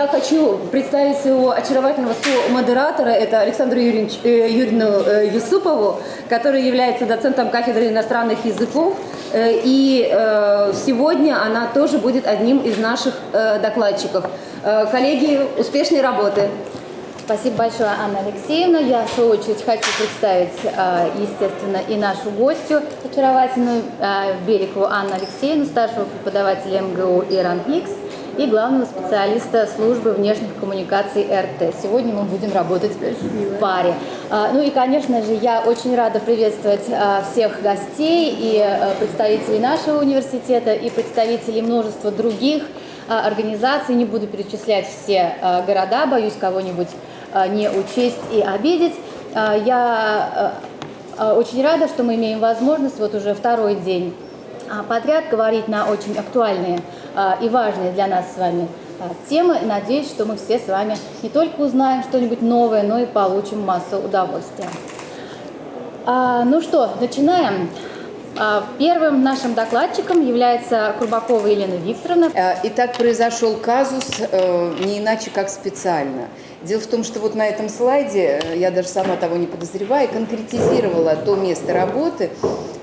я хочу представить своего очаровательного модератора, это Александру Юрьевич, э, Юрьевну э, Юсупову, который является доцентом кафедры иностранных языков. Э, и э, сегодня она тоже будет одним из наших э, докладчиков. Э, коллеги, успешной работы! Спасибо большое, Анна Алексеевна. Я, в свою очередь, хочу представить, э, естественно, и нашу гостью очаровательную э, Берегову Анну Алексеевну, старшего преподавателя МГУ Иран Икс и главного специалиста службы внешних коммуникаций РТ. Сегодня мы будем работать в паре. А, ну и, конечно же, я очень рада приветствовать а, всех гостей и а, представителей нашего университета, и представителей множества других организаций. Не буду перечислять все города, боюсь кого-нибудь не учесть и обидеть. Я очень рада, что мы имеем возможность вот уже второй день подряд говорить на очень актуальные а, и важные для нас с вами а, темы. Надеюсь, что мы все с вами не только узнаем что-нибудь новое, но и получим массу удовольствия. А, ну что, начинаем. Первым нашим докладчиком является Курбакова Елена Викторовна. Итак, произошел казус э, не иначе, как специально. Дело в том, что вот на этом слайде, э, я даже сама того не подозревая, конкретизировала то место работы,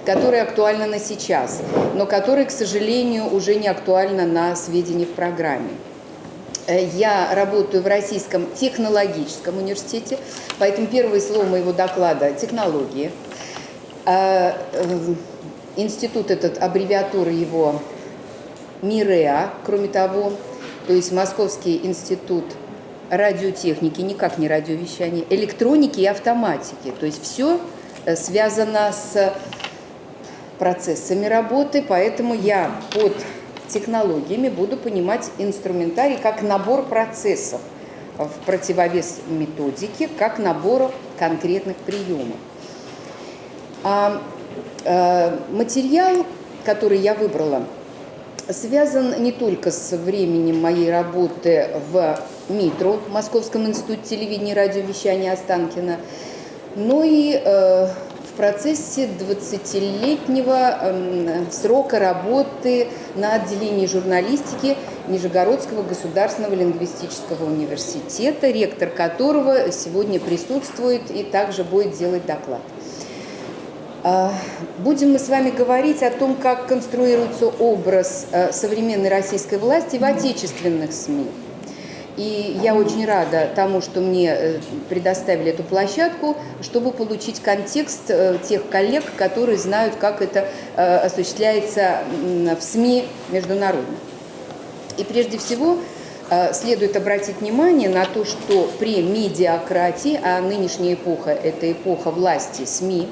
которое актуально на сейчас, но которое, к сожалению, уже не актуально на сведения в программе. Э, я работаю в Российском технологическом университете, поэтому первое слово моего доклада – технологии. Э, э, институт этот, аббревиатура его МИРЕА, кроме того, то есть Московский институт радиотехники, никак не радиовещания, электроники и автоматики. То есть все связано с процессами работы, поэтому я под технологиями буду понимать инструментарий как набор процессов в противовес методике, как набор конкретных приемов. А, а, материал, который я выбрала, связан не только с временем моей работы в МИТРУ, Московском институте телевидения и радиовещания Останкина, но и э, процессе 20-летнего эм, срока работы на отделении журналистики Нижегородского государственного лингвистического университета, ректор которого сегодня присутствует и также будет делать доклад. А, будем мы с вами говорить о том, как конструируется образ э, современной российской власти в отечественных СМИ. И я очень рада тому, что мне э, предоставили эту площадку, чтобы получить контекст э, тех коллег, которые знают, как это осуществляется в СМИ международно. И прежде всего следует обратить внимание на то, что при медиакратии, а нынешняя эпоха – это эпоха власти СМИ,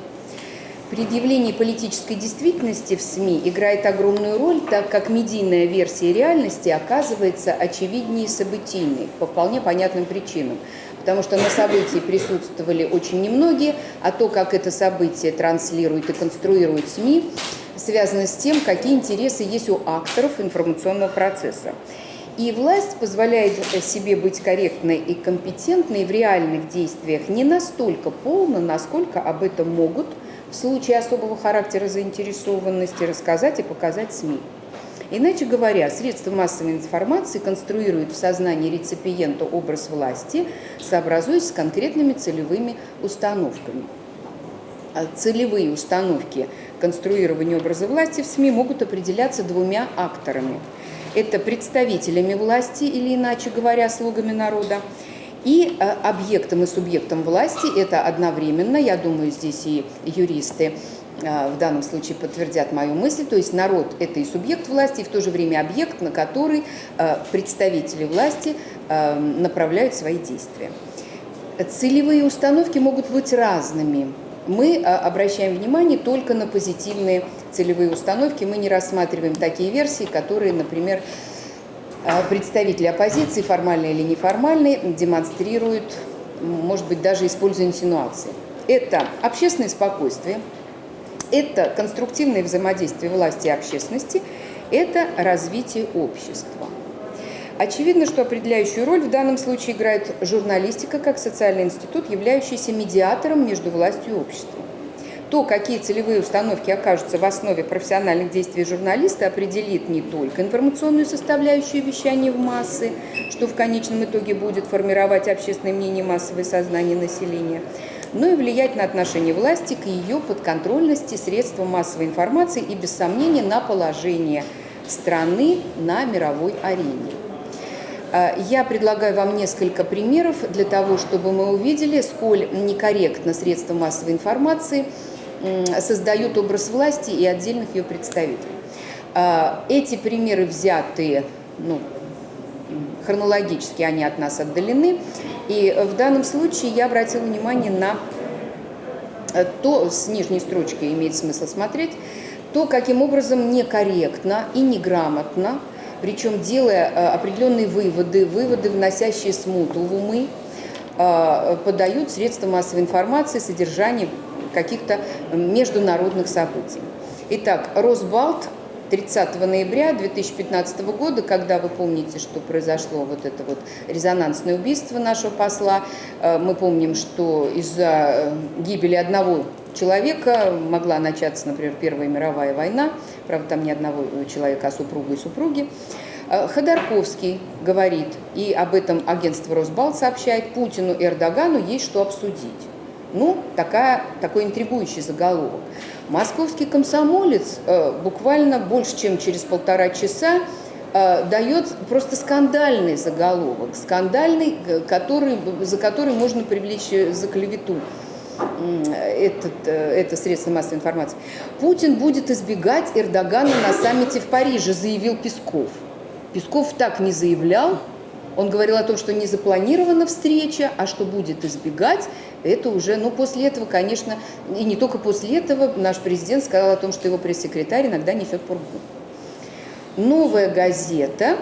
Предъявление политической действительности в СМИ играет огромную роль, так как медийная версия реальности оказывается очевиднее событийной по вполне понятным причинам. Потому что на событии присутствовали очень немногие, а то, как это событие транслирует и конструирует СМИ, связано с тем, какие интересы есть у акторов информационного процесса. И власть позволяет себе быть корректной и компетентной в реальных действиях не настолько полно, насколько об этом могут – в случае особого характера заинтересованности рассказать и показать СМИ. Иначе говоря, средства массовой информации конструируют в сознании реципиента образ власти, сообразуясь с конкретными целевыми установками. А целевые установки конструирования образа власти в СМИ могут определяться двумя акторами. Это представителями власти, или иначе говоря, слугами народа, и э, объектом и субъектом власти это одновременно, я думаю, здесь и юристы э, в данном случае подтвердят мою мысль, то есть народ – это и субъект власти, и в то же время объект, на который э, представители власти направляют свои действия. Целевые установки могут быть разными. Мы обращаем внимание только на позитивные целевые установки, мы не рассматриваем такие версии, которые, например, представители оппозиции, формальные или неформальные, демонстрируют, может быть, даже используя инсинуации. Это общественное спокойствие, это конструктивное взаимодействие власти и общественности, это развитие общества. Очевидно, что определяющую роль в данном случае играет журналистика как социальный институт, являющийся медиатором между властью и обществом. То, какие целевые установки окажутся в основе профессиональных действий журналиста, определит не только информационную составляющую вещания в массы, что в конечном итоге будет формировать общественное мнение массовое сознание населения, но и влиять на отношение власти к ее подконтрольности средствам массовой информации и, без сомнения, на положение страны на мировой арене. А, я предлагаю вам несколько примеров для того, чтобы мы увидели, сколь некорректно средства массовой информации создают образ власти и отдельных ее представителей. А, эти примеры взяты ну, хронологически, они от нас отдалены. И в данном случае я обратила внимание на то, с нижней строчки имеет смысл смотреть, то, каким образом некорректно и неграмотно – причем делая э, определенные выводы, выводы, вносящие смуту в умы, э, подают средства массовой информации содержание каких-то международных событий. Итак, Росбалт 30 ноября 2015 года, когда вы помните, что произошло вот это вот резонансное убийство нашего посла, э, мы помним, что из-за гибели одного человека могла начаться, например, Первая мировая война, правда, там не одного человека, а супруга и супруги. Э, Ходорковский говорит, и об этом агентство Росбал сообщает, Путину и Эрдогану есть что обсудить. Ну, такая, такой интригующий заголовок. Московский комсомолец э, буквально больше, чем через полтора часа э, дает просто скандальный заголовок, скандальный, который, за который можно привлечь за клевету этот, э, это средство массовой информации. Путин будет избегать Эрдогана на саммите в Париже, заявил Песков. Песков так не заявлял. Он говорил о том, что не запланирована встреча, а что будет избегать, это уже, ну, после этого, конечно, и не только после этого, наш президент сказал о том, что его пресс-секретарь иногда несет пургу. Новая газета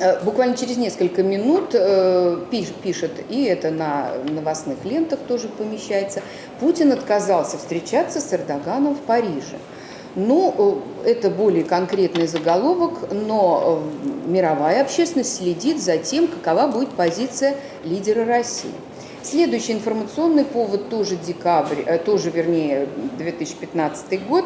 Э, буквально через несколько минут э, пишет, и это на новостных лентах тоже помещается, Путин отказался встречаться с Эрдоганом в Париже. Ну, э, это более конкретный заголовок, но мировая общественность следит за тем, какова будет позиция лидера России. Следующий информационный повод тоже декабрь, тоже, вернее, 2015 год.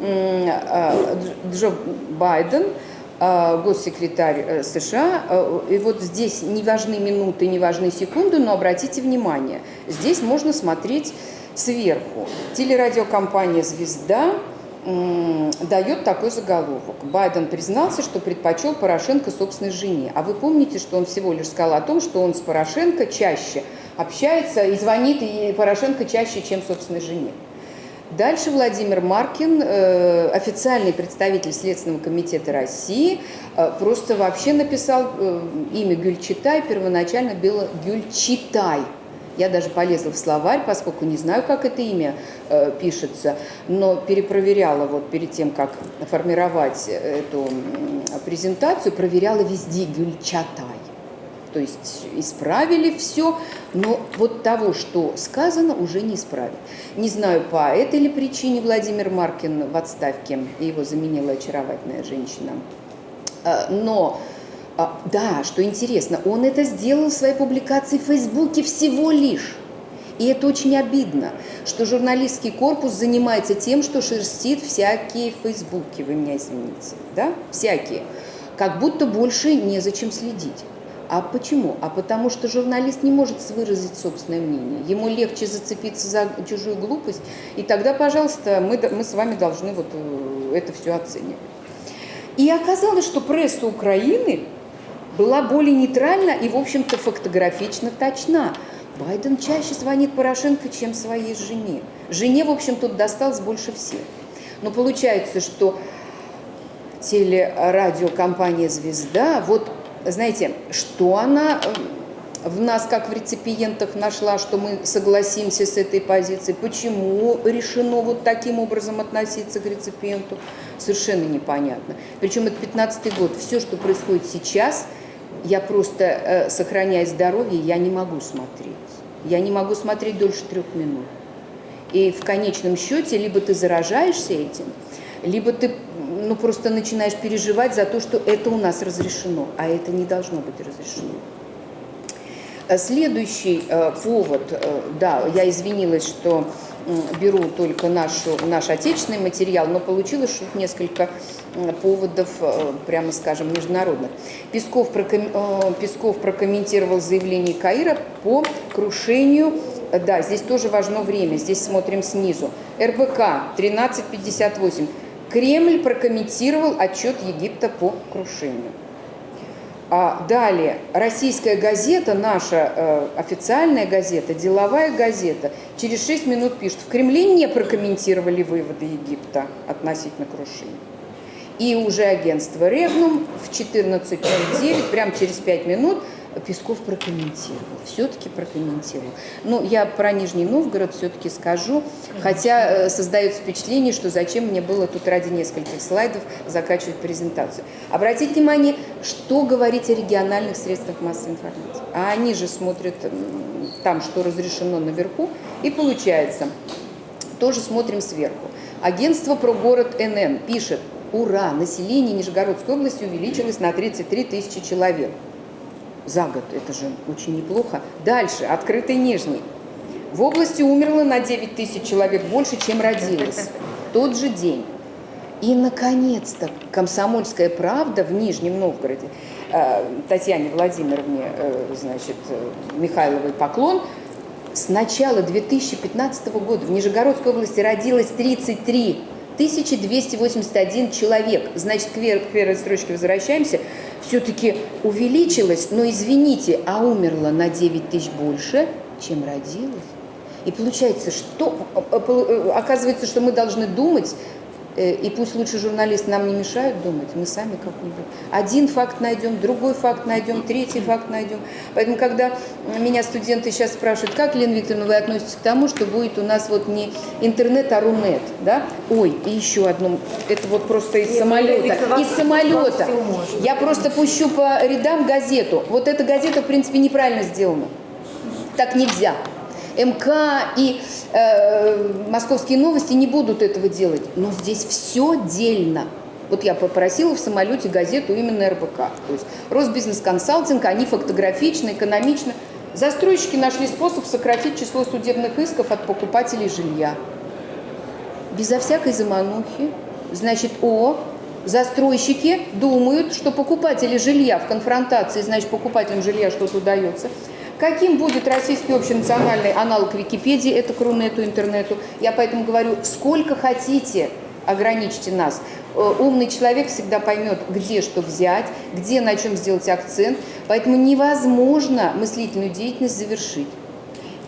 Джо Байден – Э, госсекретарь э, США. Э, и вот здесь не важны минуты, не важны секунды, но обратите внимание, здесь можно смотреть сверху. Телерадиокомпания «Звезда» дает такой заголовок. Байден признался, что предпочел Порошенко собственной жене. А вы помните, что он всего лишь сказал о том, что он с Порошенко чаще общается и звонит и Порошенко чаще, чем собственной жене. Дальше Владимир Маркин, э, официальный представитель Следственного комитета России, э, просто вообще написал э, имя Гюльчатай, первоначально было Гюльчитай. Я даже полезла в словарь, поскольку не знаю, как это имя пишется, но перепроверяла вот перед тем, как формировать эту презентацию, проверяла везде Гюльчатай. То есть исправили все, но вот того, что сказано, уже не исправить. Не знаю, по этой ли причине Владимир Маркин в отставке, его заменила очаровательная женщина. А, но, а, да, что интересно, он это сделал в своей публикации в Фейсбуке всего лишь. И это очень обидно, что журналистский корпус занимается тем, что шерстит всякие фейсбуки, вы меня извините, да, всякие, как будто больше незачем следить. А почему? А потому что журналист не может выразить собственное мнение. Ему легче зацепиться за чужую глупость, и тогда, пожалуйста, мы, мы с вами должны вот э, это все оценивать. И оказалось, что пресса Украины была более нейтральна и, в общем-то, фотографично точна. Байден чаще звонит Порошенко, чем своей жене. Жене, в общем, тут досталось больше всех. Но получается, что телерадиокомпания «Звезда» вот знаете, что она э, в нас, как в реципиентах, нашла, что мы согласимся с этой позицией, почему решено вот таким образом относиться к реципиенту, совершенно непонятно. Причем это 15 год. Все, что происходит сейчас, я просто, э, сохраняя здоровье, я не могу смотреть. Я не могу смотреть дольше трех минут. И в конечном счете, либо ты заражаешься этим, либо ты ну, просто начинаешь переживать за то, что это у нас разрешено, а это не должно быть разрешено. Э, Следующий э, повод, э, да, я извинилась, что беру только нашу, наш отечественный материал, но получилось, что несколько поводов, прямо скажем, международных. Песков, проком- Песков прокомментировал заявление Каира по крушению да, здесь тоже важно время, здесь смотрим снизу. РБК 1358. Кремль прокомментировал отчет Египта по крушению. А далее, российская газета, наша э, официальная газета, деловая газета, через 6 минут пишет, в Кремле не прокомментировали выводы Египта относительно крушения. И уже агентство Регнум в 14.09, прямо через 5 минут, Песков прокомментировал, все-таки прокомментировал. Ну, я про Нижний Новгород все-таки скажу, хотя э, создается впечатление, что зачем мне было тут ради нескольких слайдов закачивать презентацию. Обратите внимание, что говорить о региональных средствах массовой информации. А они же смотрят там, что разрешено наверху, и получается, тоже смотрим сверху. Агентство про город НН пишет, ура, население Нижегородской области увеличилось на 33 тысячи человек за год. Это же очень неплохо. Дальше, открытый Нижний. В области умерло на 9 тысяч человек больше, чем родилось. Тот же день. И, наконец-то, комсомольская правда в Нижнем Новгороде, э, Татьяне Владимировне, э, значит, э, Михайловой поклон, с начала 2015 года в Нижегородской области родилось 33 281 человек. Значит, к первой строчке возвращаемся. Все-таки увеличилось, но извините, а умерло на 9 тысяч больше, чем родилось. И получается, что э, э, оказывается, что мы должны думать, э, и пусть лучше журналисты нам не мешают думать, мы сами как-нибудь. Один факт найдем, другой факт найдем, третий факт найдем. Поэтому, когда меня студенты сейчас спрашивают, как, Лена Викторовна, вы относитесь к тому, что будет у нас вот не интернет, а рунет, да? Ой, и еще одно, это вот просто из Нет, самолета, из самолета. Я просто пущу по рядам газету. Вот эта газета, в принципе, неправильно сделана. Так нельзя. МК и э, московские новости не будут этого делать. Но здесь все дельно. Вот я попросила в самолете газету именно РБК. То есть Росбизнес-консалтинг, они фактографично, экономично. Застройщики нашли способ сократить число судебных исков от покупателей жилья. Безо всякой заманухи. Значит, о, застройщики думают, что покупатели жилья в конфронтации, значит, покупателям жилья что-то удается. Каким будет российский общенациональный аналог Википедии, это к Рунету, интернету? Я поэтому говорю, сколько хотите, ограничьте нас. Э, Умный человек всегда поймет, где что взять, где на чем сделать акцент. Поэтому невозможно мыслительную деятельность завершить.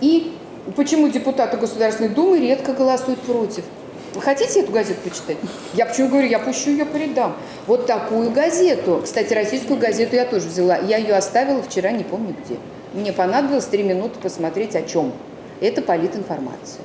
И почему депутаты Государственной Думы редко голосуют против? Вы хотите эту газету почитать? Я почему говорю, я пущу ее по рядам. Вот такую газету. Кстати, российскую газету я тоже взяла. Я ее оставила вчера, не помню где. Мне понадобилось три минуты посмотреть о чем. Это политинформация.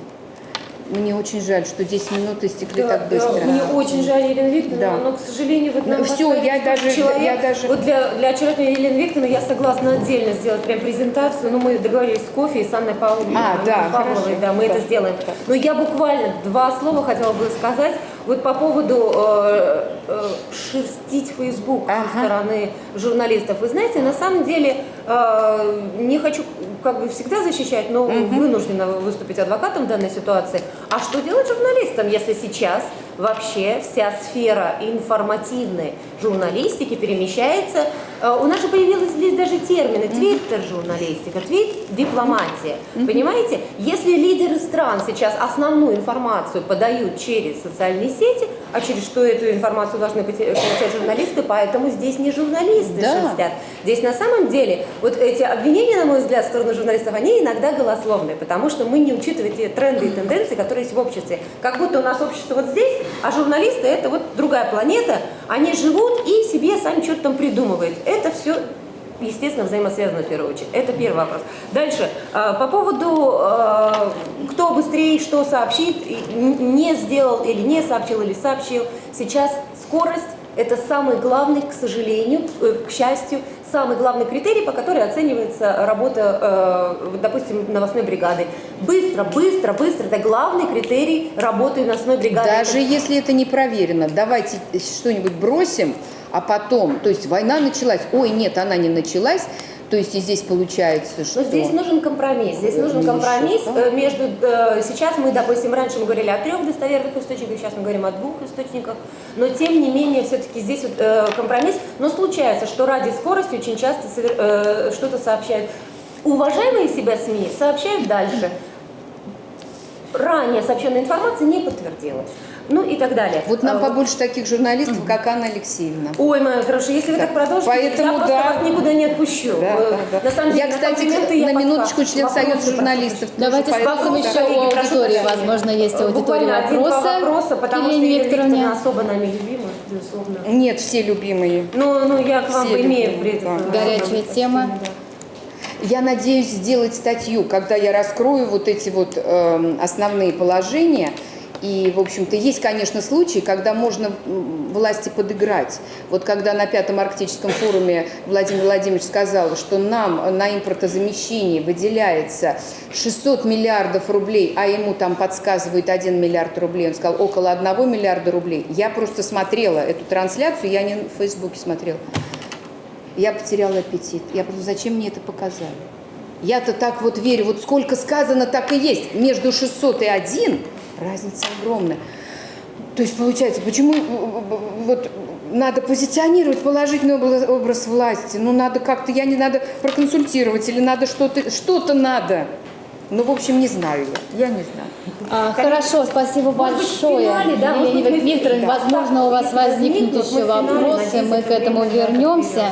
Мне очень жаль, что 10 минут истекли Да, так да, быстро. мне очень жаль, Елена Викторовна, Да. но, к сожалению, вот нам Ну, поставили я даже- человек. я даже- Вот для, для очаровательной Елены Викторовны я согласна отдельно сделать прям презентацию, но мы договорились с кофе и с Анной Павловной, А, да, Павловой, хорошо. да, мы Да. это сделаем. Но я буквально два слова хотела бы сказать вот по поводу э, э, шерстить Facebook Ага. со стороны журналистов. Вы знаете, на самом деле, э, не хочу как бы всегда защищать, но вынуждена выступить адвокатом в данной ситуации. А что делать журналистам, если сейчас вообще вся сфера информативной журналистики перемещается? Э, У нас же появились здесь даже термины твиттер-журналистика, твит-дипломатия. Понимаете? Если лидеры стран сейчас основную информацию подают через социальные сети, а через что эту информацию должны получать журналисты, поэтому здесь не журналисты Да. шерстят. Здесь на самом деле вот эти обвинения, на мой взгляд, в сторону журналистов, они иногда голословные, потому что мы не учитываем те тренды и тенденции, которые есть в обществе. Как будто у нас общество вот здесь, а журналисты это вот другая планета, они живут и себе сами что-то там придумывают. Это все естественно, взаимосвязано в первую очередь. Это первый вопрос. Дальше. э, По поводу, э, кто быстрее что сообщит, не сделал или не сообщил, или сообщил. Сейчас скорость – это самый главный, к сожалению, э, к счастью, самый главный критерий, по которому оценивается работа, э, допустим, новостной бригады. Быстро, быстро, быстро – это главный критерий работы новостной бригады. Даже если это не проверено, давайте что-нибудь бросим, а потом, то есть война началась, ой, нет, она не началась, То есть и здесь получается, что... Но здесь нужен компромисс. Здесь нужен Или компромисс э, между... э, Сейчас мы, допустим, раньше мы говорили о трех достоверных источниках, сейчас мы говорим о двух источниках. Но тем не менее, все-таки здесь вот, э, компромисс. Но случается, что ради скорости очень часто э, что-то сообщают. Уважаемые себя СМИ сообщают дальше. Ранее сообщенная информация не подтвердилась. Ну и так далее. Вот нам Э, побольше таких журналистов, как Анна Алексеевна. Ой, моя хорошая, если вы так продолжите, Поэтому я просто да. вас никуда не отпущу. Да, Э, да, да. На самом деле, Я, кстати, на под минуточку член Вопросы Союза журналистов. Давайте спросим еще у аудитории. Возможно, есть один-два вопросы. вопроса, потому что Елена. Викторовна особо нами любима, безусловно. Нет, все любимые. Ну, ну я к вам имею пред- да. Горячая тема. Я надеюсь сделать статью, когда я раскрою вот эти вот эм, основные положения. И, в общем-то, есть, конечно, случаи, когда можно власти подыграть. Вот когда на Пятом Арктическом форуме Владимир Владимирович сказал, что нам на импортозамещение выделяется 600 миллиардов рублей, а ему там подсказывает 1 миллиард рублей, он сказал около 1 миллиарда рублей. Я просто смотрела эту трансляцию, я не в Фейсбуке смотрела. Я потеряла аппетит. Я подумала, зачем мне это показали? Я-то так вот верю, вот сколько сказано, так и есть. Между 600 и 1 разница огромная. То есть получается, почему э, э, вот надо позиционировать положительный образ, власти? Ну, надо как-то, я не надо проконсультировать, или надо что-то, что-то надо. Ну, в общем, не знаю я. Я не знаю. А, хорошо, спасибо Может большое. финале, да, быть, да. возможно, у вас возникнут мы еще финале, вопросы, надеюсь, мы к этому вернемся.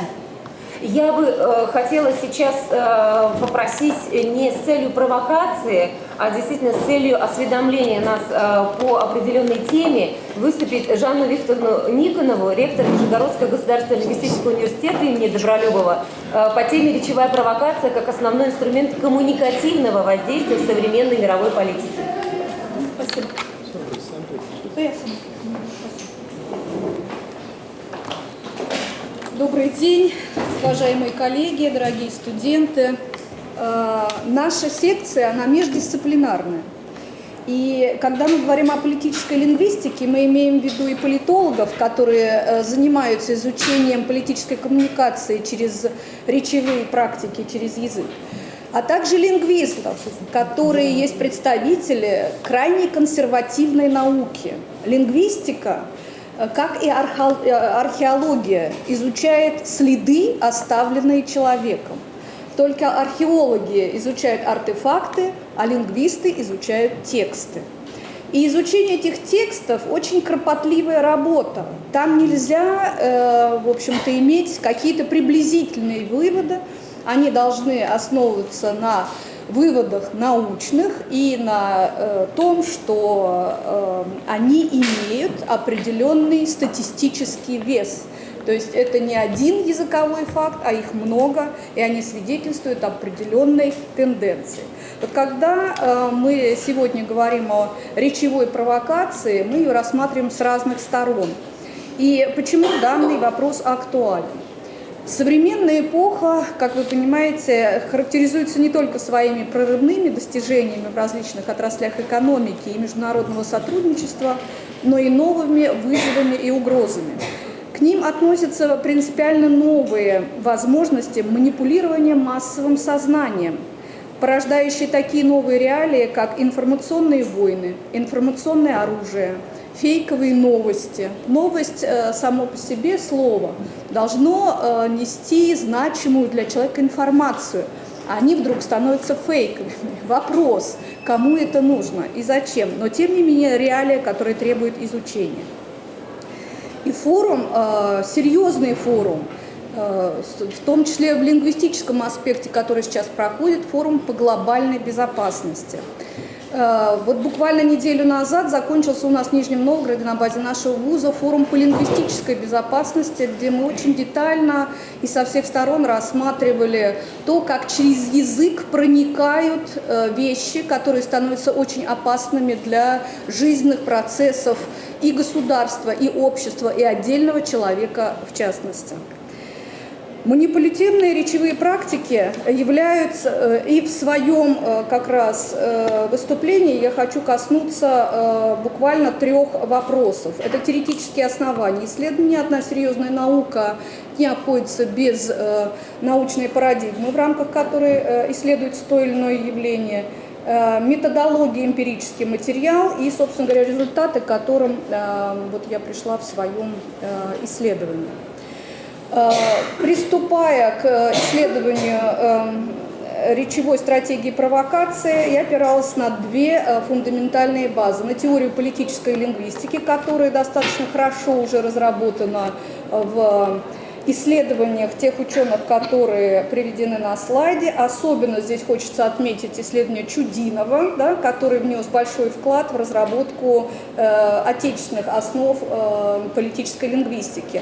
Я бы э, хотела сейчас э, попросить не с целью провокации, а действительно с целью осведомления нас э, по определенной теме выступить Жанну Викторовну Никонову, ректор Нижегородского государственного лингвистического университета имени Добролюбова, э, по теме «Речевая провокация как основной инструмент коммуникативного воздействия в современной мировой политике». Спасибо. Добрый день, уважаемые коллеги, дорогие студенты. Э, Наша секция, она междисциплинарная. И когда мы говорим о политической лингвистике, мы имеем в виду и политологов, которые э, занимаются изучением политической коммуникации через речевые практики, через язык, а также лингвистов, которые есть представители крайне консервативной науки. Лингвистика э, как и археол- археология, изучает следы, оставленные человеком. Только археологи изучают артефакты, а лингвисты изучают тексты. И изучение этих текстов очень кропотливая работа. Там нельзя, э, в общем-то, иметь какие-то приблизительные выводы. Они должны основываться на выводах научных и на э, том, что э, они имеют определенный статистический вес. То есть это не один языковой факт, а их много, и они свидетельствуют об определенной тенденции. Вот когда э, мы сегодня говорим о речевой провокации, мы ее рассматриваем с разных сторон. И почему данный вопрос актуален? Современная эпоха, как вы понимаете, характеризуется не только своими прорывными достижениями в различных отраслях экономики и международного сотрудничества, но и новыми вызовами и угрозами. К ним относятся принципиально новые возможности манипулирования массовым сознанием, порождающие такие новые реалии, как информационные войны, информационное оружие, фейковые новости. Новость э, само по себе слово должно э, нести значимую для человека информацию. Они вдруг становятся фейковыми. Вопрос, кому это нужно и зачем. Но тем не менее реалия, которая требует изучения. И форум, э, серьезный форум, э, в том числе в лингвистическом аспекте, который сейчас проходит, форум по глобальной безопасности. Э, Вот буквально неделю назад закончился у нас в Нижнем Новгороде на базе нашего вуза форум по лингвистической безопасности, где мы очень детально и со всех сторон рассматривали то, как через язык проникают э, вещи, которые становятся очень опасными для жизненных процессов и государства, и общества, и отдельного человека в частности. Манипулятивные речевые практики являются, э, и в своем э, как раз э, выступлении я хочу коснуться буквально трех вопросов. Это теоретические основания исследования. Одна серьезная наука не обходится без научной парадигмы, в рамках которой исследуется то или иное явление методология, эмпирический материал и, собственно говоря, результаты, к которым вот я пришла в своем исследовании. Э, приступая к исследованию эм, речевой стратегии провокации, я опиралась на две э, фундаментальные базы. На теорию политической лингвистики, которая достаточно хорошо уже разработана в исследованиях тех ученых, которые приведены на слайде. Особенно здесь хочется отметить исследование Чудинова, да, который внес большой вклад в разработку э, отечественных основ э, политической лингвистики.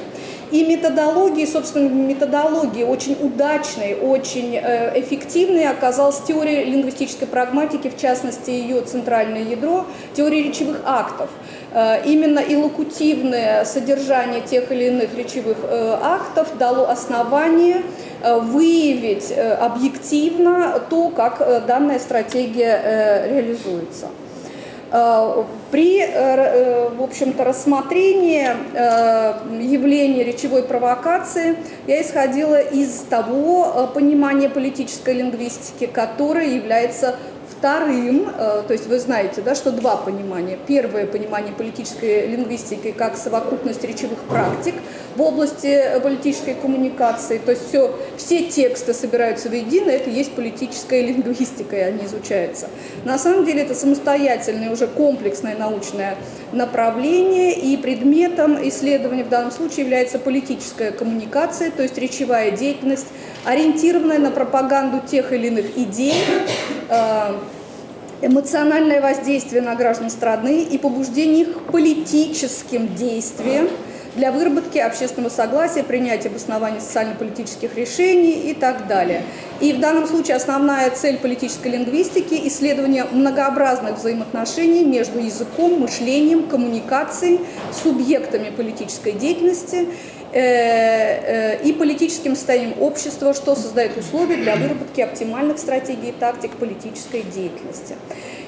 И методологии, собственно, методологии очень удачной, очень э, эффективной оказалась теория лингвистической прагматики, в частности, ее центральное ядро, теория речевых актов. Э, именно иллокутивное содержание тех или иных речевых э, актов дало основание выявить объективно то, как данная стратегия реализуется. Э, при, э, э, в общем-то, рассмотрении явления речевой провокации я исходила из того понимания политической лингвистики, которое является Вторым, э, то есть вы знаете, да, что два понимания. Первое понимание политической лингвистики как совокупность речевых практик в области политической коммуникации. То есть все, все тексты собираются воедино, это есть политическая лингвистика, и они изучаются. На самом деле это самостоятельное, уже комплексное научное направление, и предметом исследования в данном случае является политическая коммуникация, то есть речевая деятельность, ориентированная на пропаганду тех или иных идей, э, эмоциональное воздействие на граждан страны и побуждение их к политическим действиям для выработки общественного согласия, принятия обоснования социально-политических решений и так далее. И в данном случае основная цель политической лингвистики – исследование многообразных взаимоотношений между языком, мышлением, коммуникацией, субъектами политической деятельности и политическим состоянием общества, что создает условия для выработки оптимальных стратегий и тактик политической деятельности.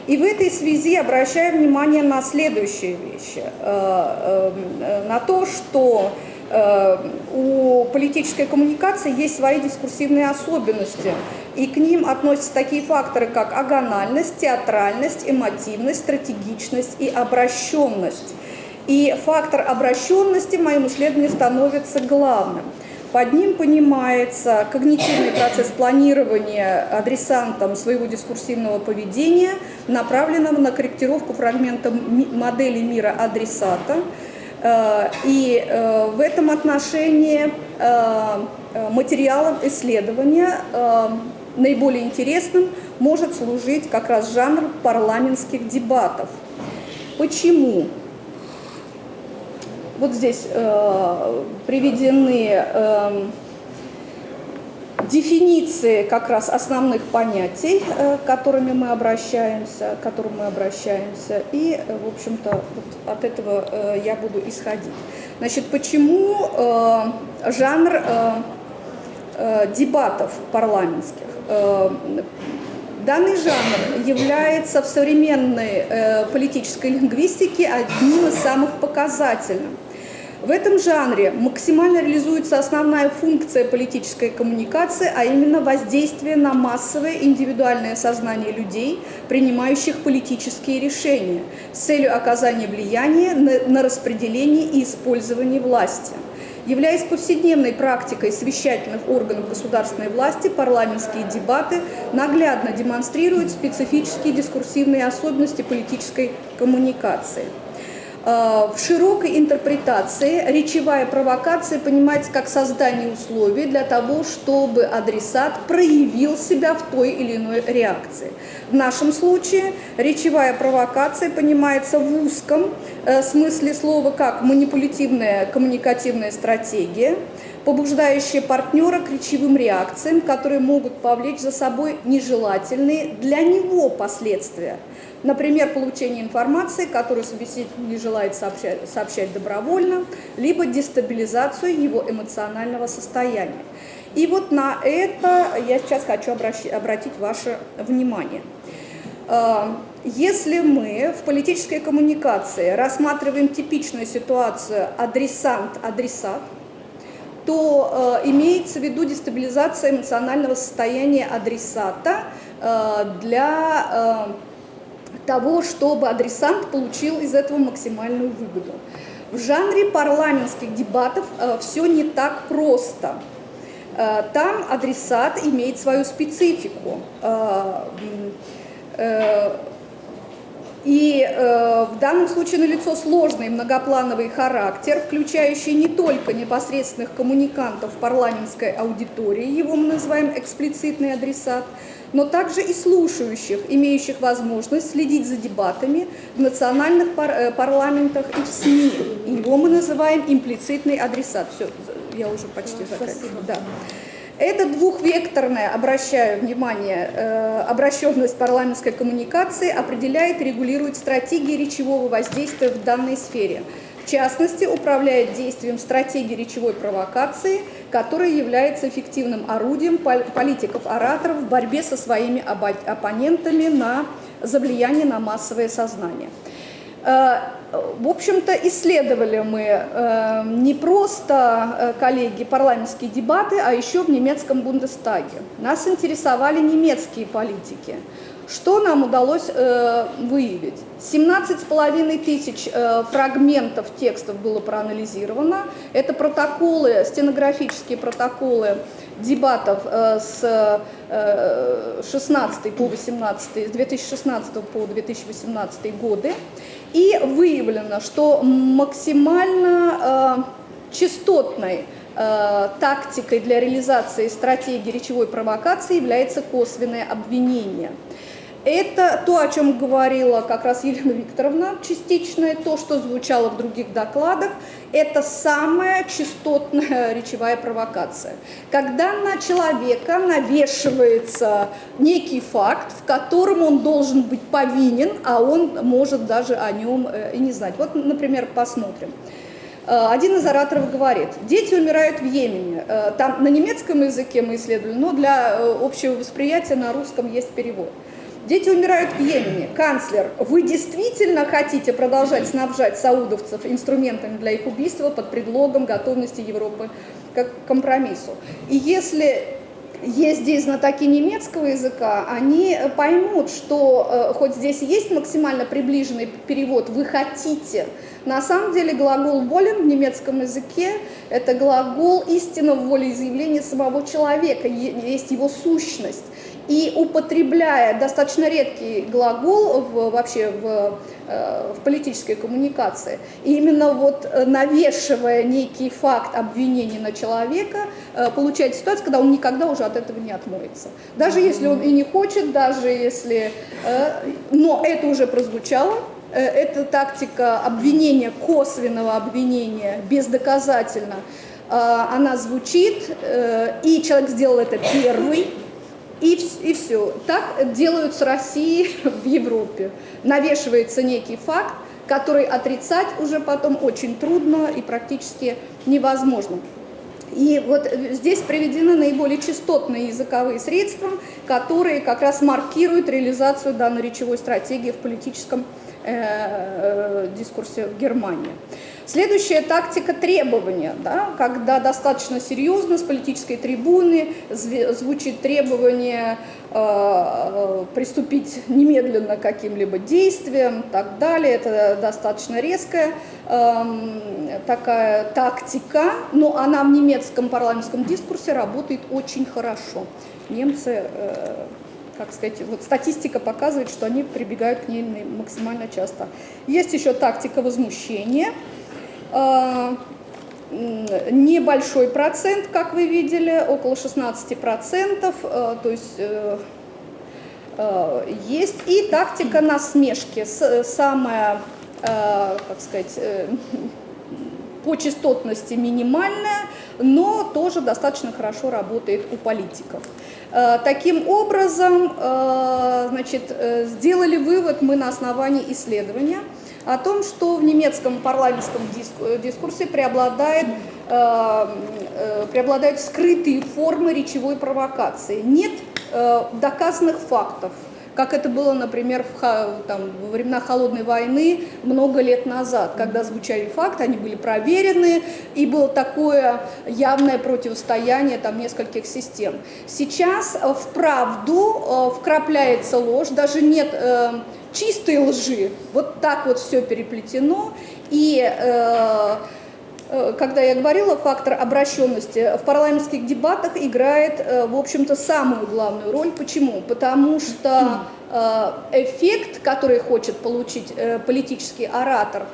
И в этой связи обращаю внимание на следующие вещи. Э, на то, что у политической коммуникации есть свои дискурсивные особенности, и к ним относятся такие факторы, как агональность, театральность, эмотивность, стратегичность и обращенность. И фактор обращенности в моем исследовании становится главным. Под ним понимается когнитивный процесс планирования адресантом своего дискурсивного поведения, направленного на корректировку фрагмента модели мира адресата. Э, и э, в этом отношении э, материалом исследования наиболее интересным может служить как раз жанр парламентских дебатов. Почему? Вот здесь э, приведены э, дефиниции как раз основных понятий, э, которыми мы обращаемся, к которым мы обращаемся, и, э, в общем-то, вот от этого э, я буду исходить. Значит, почему э, жанр э, э, дебатов парламентских? Э, Данный жанр является в современной э, политической лингвистике одним из самых показательных. В этом жанре максимально реализуется основная функция политической коммуникации, а именно воздействие на массовое индивидуальное сознание людей, принимающих политические решения, с целью оказания влияния на, распределение и использование власти. Являясь повседневной практикой совещательных органов государственной власти, парламентские дебаты наглядно демонстрируют специфические дискурсивные особенности политической коммуникации. Э, в широкой интерпретации речевая провокация понимается как создание условий для того, чтобы адресат проявил себя в той или иной реакции. В нашем случае речевая провокация понимается в узком э, смысле слова как манипулятивная коммуникативная стратегия, побуждающая партнера к речевым реакциям, которые могут повлечь за собой нежелательные для него последствия – Например, получение информации, которую собеседник не желает сообщать, сообщать добровольно, либо дестабилизацию его эмоционального состояния. И вот на это я сейчас хочу обратить ваше внимание. Э, Если мы в политической коммуникации рассматриваем типичную ситуацию адресант-адресат, то э, имеется в виду дестабилизация эмоционального состояния адресата э, для э, того, чтобы адресант получил из этого максимальную выгоду. В жанре парламентских дебатов все не так просто. Э, Там адресат имеет свою специфику. Э, э, и в данном случае налицо сложный многоплановый характер, включающий не только непосредственных коммуникантов парламентской аудитории, его мы называем эксплицитный адресат, но также и слушающих, имеющих возможность следить за дебатами в национальных пар- парламентах и в СМИ. Его мы называем имплицитный адресат. Все, я уже почти заканчиваю. Да. Это двухвекторная, обращаю внимание, э, обращенность парламентской коммуникации определяет и регулирует стратегии речевого воздействия в данной сфере. В частности, управляет действием стратегии речевой провокации, которая является эффективным орудием пол- политиков-ораторов в борьбе со своими оппонентами на, за влияние на массовое сознание. Э, В общем-то, исследовали мы э, не просто, э, коллеги, парламентские дебаты, а еще в немецком Бундестаге. Нас интересовали немецкие политики. Что нам удалось выявить? 17,5 тысяч фрагментов текстов было проанализировано. Это протоколы, стенографические протоколы дебатов с э, 16 по 18, с 2016 по 2018 годы. И выявлено, что максимально э, частотной э, тактикой для реализации стратегии речевой провокации является косвенное обвинение. Это то, о чем говорила как раз Елена Викторовна, частичное, то, что звучало в других докладах, это самая частотная речевая провокация. Когда на человека навешивается некий факт, в котором он должен быть повинен, а он может даже о нем э, и не знать. Вот, например, посмотрим. Э, Один из ораторов говорит, дети умирают в Йемене. Э, Там на немецком языке мы исследовали, но для общего восприятия на русском есть перевод. Дети умирают в Йемене. Канцлер, вы действительно хотите продолжать снабжать саудовцев инструментами для их убийства под предлогом готовности Европы к компромиссу? И если есть здесь знатоки немецкого языка, они поймут, что э, хоть здесь есть максимально приближенный перевод «вы хотите», на самом деле глагол «волен» в немецком языке – это глагол истинного волеизъявления самого человека, есть его сущность. И употребляя достаточно редкий глагол в, вообще в, э, в политической коммуникации, и именно вот э, навешивая некий факт обвинения на человека, э, получается ситуация, когда он никогда уже от этого не отмоется. Даже если он и не хочет, даже если... Но это уже прозвучало, это тактика обвинения, косвенного обвинения, бездоказательно. Она звучит, и человек сделал это первый, и, и все. Так делают с Россией в Европе. Навешивается некий факт, который отрицать уже потом очень трудно и практически невозможно. И вот э, здесь приведены наиболее частотные языковые средства, которые как раз маркируют реализацию данной речевой стратегии в политическом э, э, дискурсе в Германии. Следующая тактика требования, да, когда достаточно серьезно с политической трибуны звучит требование э, э, приступить немедленно к каким-либо действиям и так далее. Это достаточно резкая эм, такая тактика, но она в немецком парламентском дискурсе работает очень хорошо. Немцы э, как сказать, вот статистика показывает, что они прибегают к ней максимально часто. Есть еще тактика возмущения. Э, Небольшой процент, как вы видели, около 16%, э, то есть э, есть. И тактика насмешки, самая, как сказать, по частотности минимальная, но тоже достаточно хорошо работает у политиков. Таким образом, значит, сделали вывод мы на основании исследования о том, что в немецком парламентском э, дискурсе преобладает, э, э, преобладают скрытые формы речевой провокации. Нет э, доказанных фактов, как это было, например, в, там, во времена Холодной войны много лет назад, когда звучали факты, они были проверены, и было такое явное противостояние там, нескольких систем. Сейчас э, в правду вкрапляется ложь, даже нет э, чистой лжи, вот так вот все переплетено, и э, Э, когда я говорила, фактор обращенности в парламентских дебатах играет, э, в общем-то, самую главную роль. Почему? Потому что э, эффект, который хочет получить политический оратор,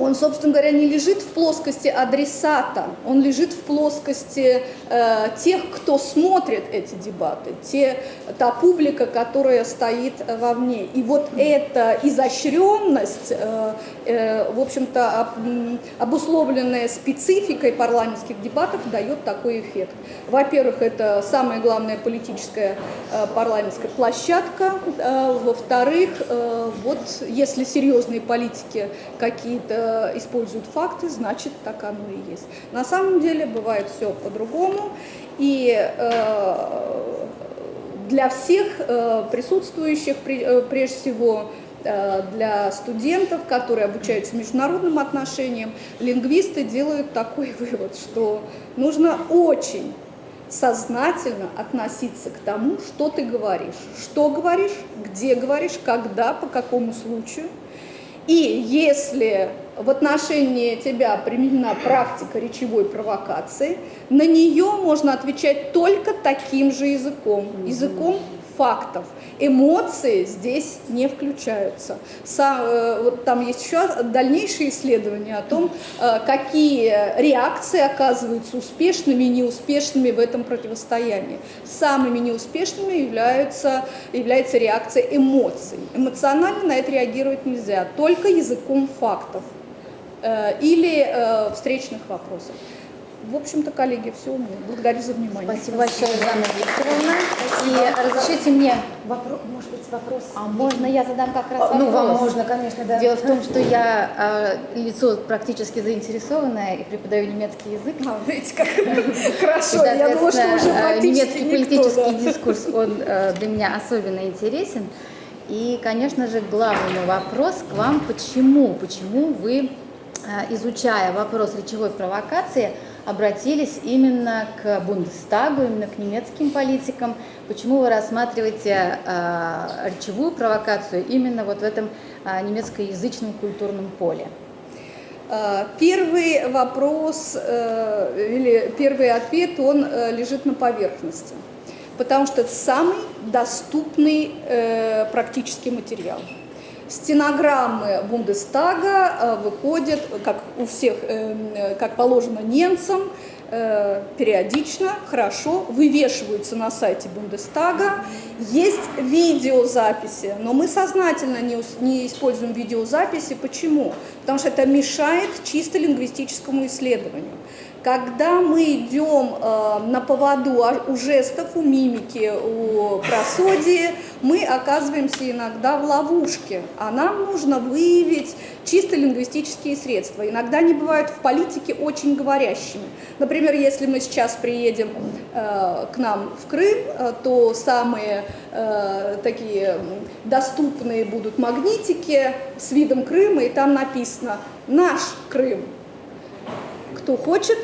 он, собственно говоря, не лежит в плоскости адресата, он лежит в плоскости э, тех, кто смотрит эти дебаты, те, та публика, которая стоит э, вовне. И вот эта изощренность, э, в общем-то, обусловленная спецификой парламентских дебатов, дает такой эффект. Во-первых, это самая главная политическая э, парламентская площадка. Э, Во-вторых, э, вот если серьезные политики какие-то используют факты, значит так оно и есть. На самом деле бывает все по-другому. И э, для всех э, присутствующих, при- э, прежде всего э, для студентов, которые обучаются международным отношениям, лингвисты делают такой вывод, что нужно очень сознательно относиться к тому, что ты говоришь. Что говоришь, где говоришь, когда, по какому случаю. И если в отношении тебя применена практика речевой провокации, на нее можно отвечать только таким же языком, языком фактов. Эмоции здесь не включаются. Са- э, вот там есть еще дальнейшие исследования о том, э, какие реакции оказываются успешными и неуспешными в этом противостоянии. Самыми неуспешными являются, является реакция эмоций. Эмоционально на это реагировать нельзя, только языком фактов э, или встречных вопросов. В общем-то, коллеги, все. Благодарю за внимание. Спасибо большое, Жанна Викторовна. И разрешите мне, Вопрос, может быть, вопрос? а можно я задам как раз Ну, вам вопрос? можно, конечно, да. Дело в том, что я э, лицо практически заинтересованное и преподаю немецкий язык. А, видите, как хорошо. Я думала, что уже э, практически немецкий политический дискурс, он для меня особенно интересен. И, конечно же, главный вопрос к вам, почему, почему вы, изучая вопрос речевой провокации, обратились именно к Бундестагу, именно к немецким политикам, почему вы рассматриваете э, речевую провокацию именно вот в этом э, немецкоязычном культурном поле? А, Первый вопрос э, или первый ответ, он э, лежит на поверхности, потому что это самый доступный э, практический материал. Стенограммы Бундестага э, выходят, как у всех, э, как положено немцам, э, периодично, хорошо, вывешиваются на сайте Бундестага. Есть видеозаписи, но мы сознательно не, не используем видеозаписи. Почему? Потому что это мешает чисто лингвистическому исследованию. Когда мы идем э, на поводу у жестов, у мимики, у просодии, мы оказываемся иногда в ловушке, а нам нужно выявить чисто лингвистические средства. Иногда они бывают в политике очень говорящими. Например, если мы сейчас приедем э, к нам в Крым, э, то самые э, такие доступные будут магнитики с видом Крыма, и там написано «Наш Крым». Кто хочет,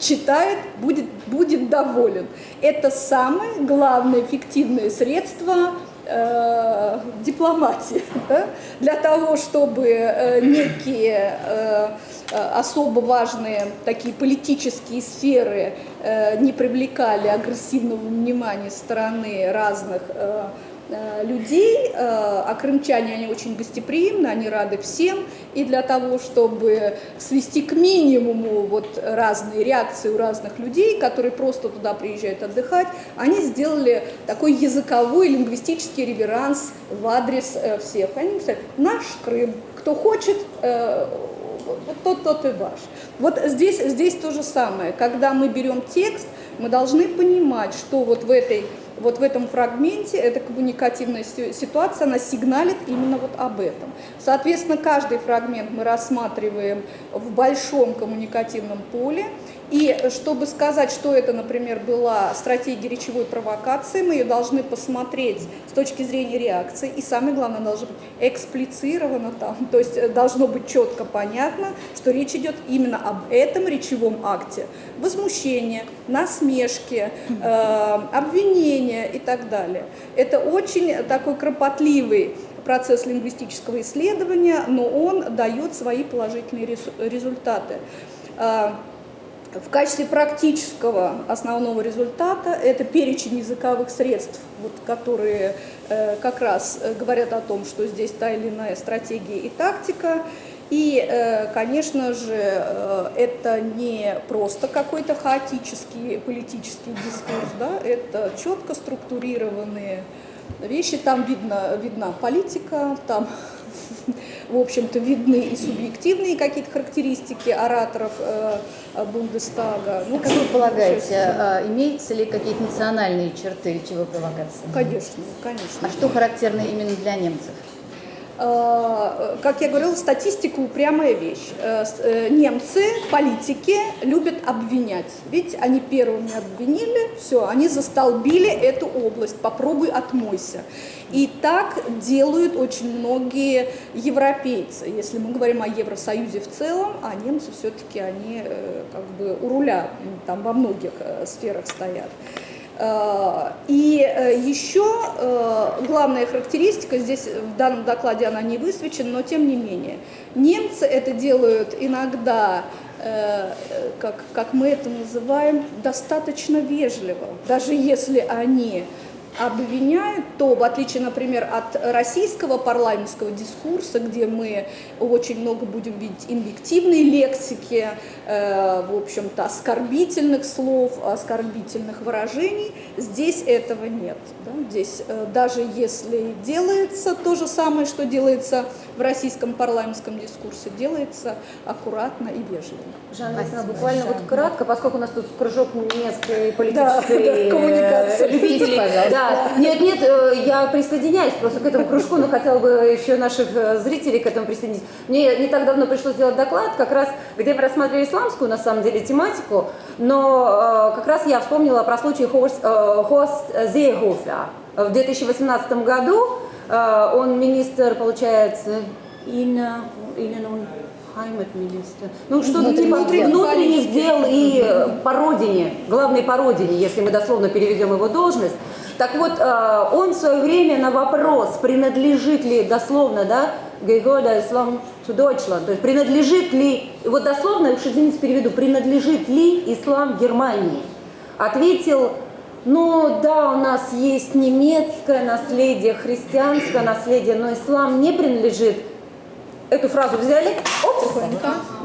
читает, будет, будет доволен. Это самое главное эффективное средство э, дипломатии. да? Для того, чтобы э, некие э, э, особо важные такие политические сферы э, не привлекали агрессивного внимания стороны разных э, людей, э, а крымчане, они очень гостеприимны, они рады всем, и для того, чтобы свести к минимуму вот разные реакции у разных людей, которые просто туда приезжают отдыхать, они сделали такой языковой лингвистический реверанс в адрес э, всех. Они говорят, наш Крым, кто хочет, э, вот тот, тот и ваш. Вот здесь, здесь то же самое. Когда мы берем текст, мы должны понимать, что вот в этой вот в этом фрагменте эта коммуникативная ситуация, она сигналит именно вот об этом. Соответственно, каждый фрагмент мы рассматриваем в большом коммуникативном поле, и чтобы сказать, что это, например, была стратегия речевой провокации, мы ее должны посмотреть с точки зрения реакции. И самое главное, должно быть эксплицировано там. То есть э, должно быть четко понятно, что речь идет именно об этом речевом акте. Возмущение, насмешки, э, обвинения и так далее. Это очень такой кропотливый процесс лингвистического исследования, но он дает свои положительные результаты. В качестве практического основного результата это перечень языковых средств, вот, которые э, как раз э, говорят о том, что здесь та или иная стратегия и тактика. И, э, конечно же, э, это не просто какой-то хаотический политический дискурс, да, это четко структурированные вещи. Там видно, видна политика, там в общем-то, видны и субъективные какие-то характеристики ораторов э, Бундестага. Ну, как вы полагаете, а, имеются ли какие-то национальные черты речевой провокации? Конечно, конечно. А что характерно именно для немцев? Э, как я говорила, статистика упрямая вещь. Э, э, немцы, политики любят обвинять. Ведь они первыми обвинили, все, они застолбили эту область, попробуй отмойся. И так делают очень многие европейцы. Если мы говорим о Евросоюзе в целом, а немцы все-таки они как бы у руля там во многих сферах стоят. Э, и э, еще э, главная характеристика, здесь в данном докладе она не высвечена, но тем не менее, немцы это делают иногда, как, как мы это называем, достаточно вежливо, даже если они обвиняют, то в отличие, например, от российского парламентского дискурса, где мы очень много будем видеть инвективной лексики, в общем-то, оскорбительных слов, оскорбительных выражений, здесь этого нет. Да? Здесь э, даже если делается то же самое, что делается в российском парламентском дискурсе, делается аккуратно и вежливо. Жанна, буквально вот кратко, поскольку у нас тут кружок немецкой политической да, да, коммуникации. любителей. Да, да, нет, нет, э, я присоединяюсь просто к этому кружку, но хотела бы еще наших э, зрителей к этому присоединить. Мне не так давно пришлось сделать доклад, как раз, где мы рассматривали исламскую, на самом деле, тематику, но э, как раз я вспомнила про случай Хост, Хост Зейгофа. В 2018 году он министр, получается, Инна, Инна, Хаймет-министр. Ну, что-то типа внутренних дел и по родине, главной по родине, если мы дословно переведем его должность. Так вот, э, он в свое время на вопрос, принадлежит ли дословно, да, Гейгода Ислам to Deutschland, то есть принадлежит ли, вот дословно, уж извините, переведу, принадлежит ли ислам Германии, ответил, ну да, у нас есть немецкое наследие, христианское наследие, но ислам не принадлежит эту фразу взяли, оп,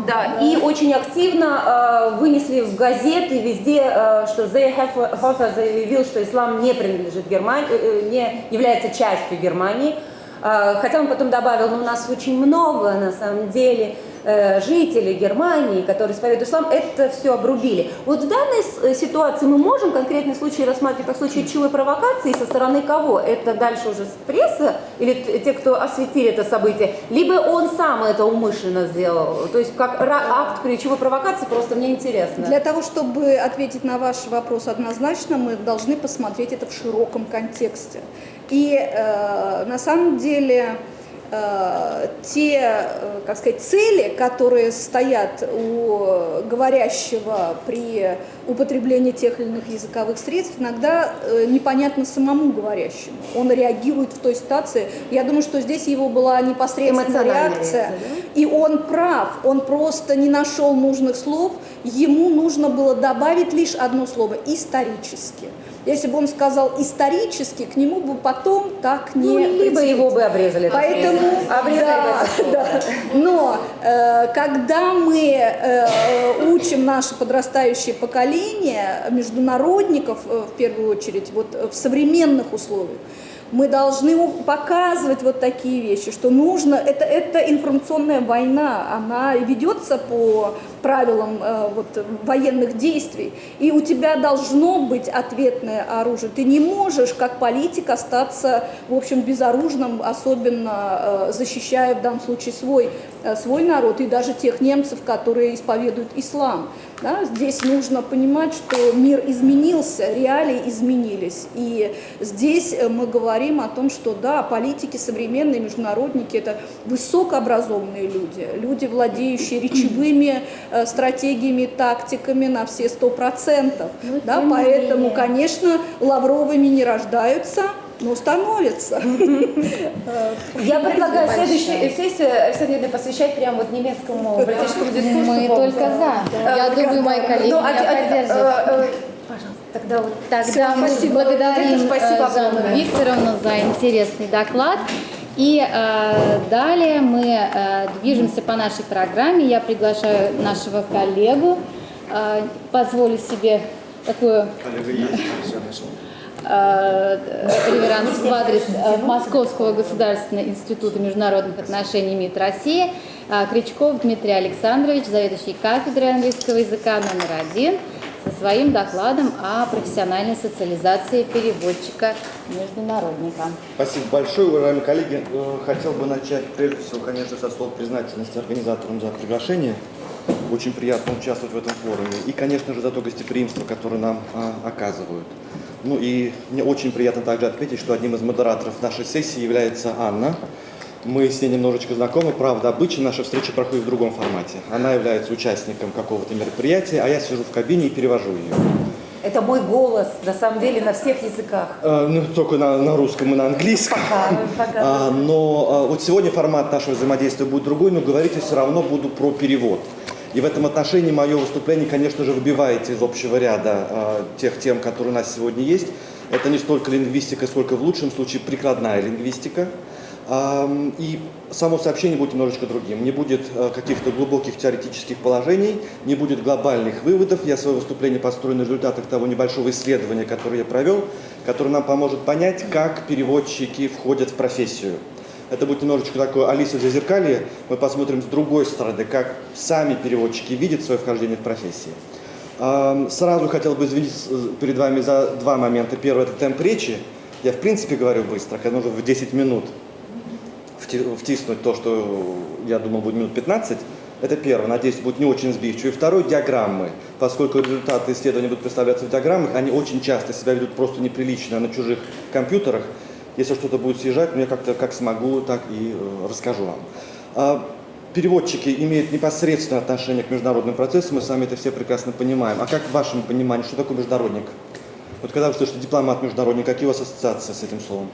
да, и очень активно э, вынесли в газеты везде, э, что Зейхофер заявил, что ислам не принадлежит Германии, э, э, не является частью Германии. Э, хотя он потом добавил, но у нас очень много на самом деле Э, жители Германии, которые исповедуют ислам, это все обрубили. Вот в данной э, ситуации мы можем конкретный случай рассматривать как случай речевой провокации со стороны кого? Это дальше уже пресса или те, кто осветили это событие? Либо он сам это умышленно сделал? То есть как акт речевой провокации, просто мне интересно. Для того, чтобы ответить на ваш вопрос однозначно, мы должны посмотреть это в широком контексте. И э, на самом деле Э, те, э, как сказать, цели, которые стоят у говорящего при употреблении тех или иных языковых средств, иногда э, непонятно самому говорящему. Он реагирует в той ситуации. Я думаю, что здесь его была непосредственная реакция. И он прав, он просто не нашел нужных слов, ему нужно было добавить лишь одно слово – исторически. Если бы он сказал исторически, к нему бы потом так не... Ну, либо его бы обрезали. Поэтому, обрезали да, да. Но э, когда мы э, учим наше подрастающее поколение, международников э, в первую очередь, вот в современных условиях, Мы должны показывать вот такие вещи, что нужно, это, это информационная война, она ведется по правилам э, вот, военных действий, и у тебя должно быть ответное оружие. Ты не можешь, как политик, остаться, в общем, безоружным, особенно э, защищая в данном случае свой, э, свой народ и даже тех немцев, которые исповедуют ислам. Да? Здесь нужно понимать, что мир изменился, реалии изменились. И здесь э, мы говорим о том, что да, политики современные, международники – это высокообразованные люди, люди, владеющие речевыми стратегиями, тактиками на все сто процентов. Да? Поэтому, менее. конечно, лавровыми не рождаются, но становятся. Я предлагаю следующую сессию, Александра Юрьевна, посвящать прямо вот немецкому политическому дискурсу. Мы только за. Я Э, думаю, мои коллеги Ну, поддержат. э, э, Пожалуйста, тогда вот. Тогда мы спасибо. благодарим Спасибо э, Жанну. Викторовну за интересный доклад. И э, далее мы э, движемся по нашей программе. Я приглашаю нашего коллегу, э, позволю себе такую э, реверанс в адрес э, Московского государственного института международных отношений МИД России. Э, Кричков Дмитрий Александрович, заведующий кафедрой английского языка номер один, со своим докладом о профессиональной социализации переводчика-международника. Спасибо большое, уважаемые коллеги. Э, Хотел бы начать прежде всего, конечно, со слов признательности организаторам за приглашение. Очень приятно участвовать в этом форуме. И, конечно же, за то гостеприимство, которое нам а, оказывают. Ну и мне очень приятно также отметить, что одним из модераторов нашей сессии является Анна. Мы с ней немножечко знакомы, правда, обычно наша встреча проходит в другом формате. Она является участником какого-то мероприятия, а я сижу в кабине и перевожу ее. Это мой голос, на самом деле, на всех языках. Э, ну, только на, на русском и на английском. Пока, пока. А, но а, вот сегодня формат нашего взаимодействия будет другой, но говорить я все равно буду про перевод. И в этом отношении мое выступление, конечно же, выбивается из общего ряда а, тех тем, которые у нас сегодня есть. Это не столько лингвистика, сколько в лучшем случае прикладная лингвистика. И само сообщение будет немножечко другим. Не будет э, каких-то глубоких теоретических положений, не будет глобальных выводов. Я свое выступление построю на результатах того небольшого исследования, которое я провел, которое нам поможет понять, как переводчики входят в профессию. Это будет немножечко такое Алиса в зазеркалье. Мы посмотрим с другой стороны, как сами переводчики видят свое вхождение в профессию. Сразу хотел бы извиниться э, перед вами за два момента. Первый – это темп речи. Я, в принципе, говорю быстро, когда нужно в 10 минут втиснуть то, что я думал будет минут 15. Это первое, надеюсь, будет не очень сбивчиво. И второе – диаграммы. Поскольку результаты исследования будут представляться в диаграммах, они очень часто себя ведут просто неприлично на чужих компьютерах. Если что-то будет съезжать, ну, я как-то как смогу, так и э, расскажу вам. А, Переводчики имеют непосредственное отношение к международным процессам, мы с вами это все прекрасно понимаем. А как в вашем понимании, что такое международник? Вот когда вы слышите дипломат-международник, какие у вас ассоциации с этим словом?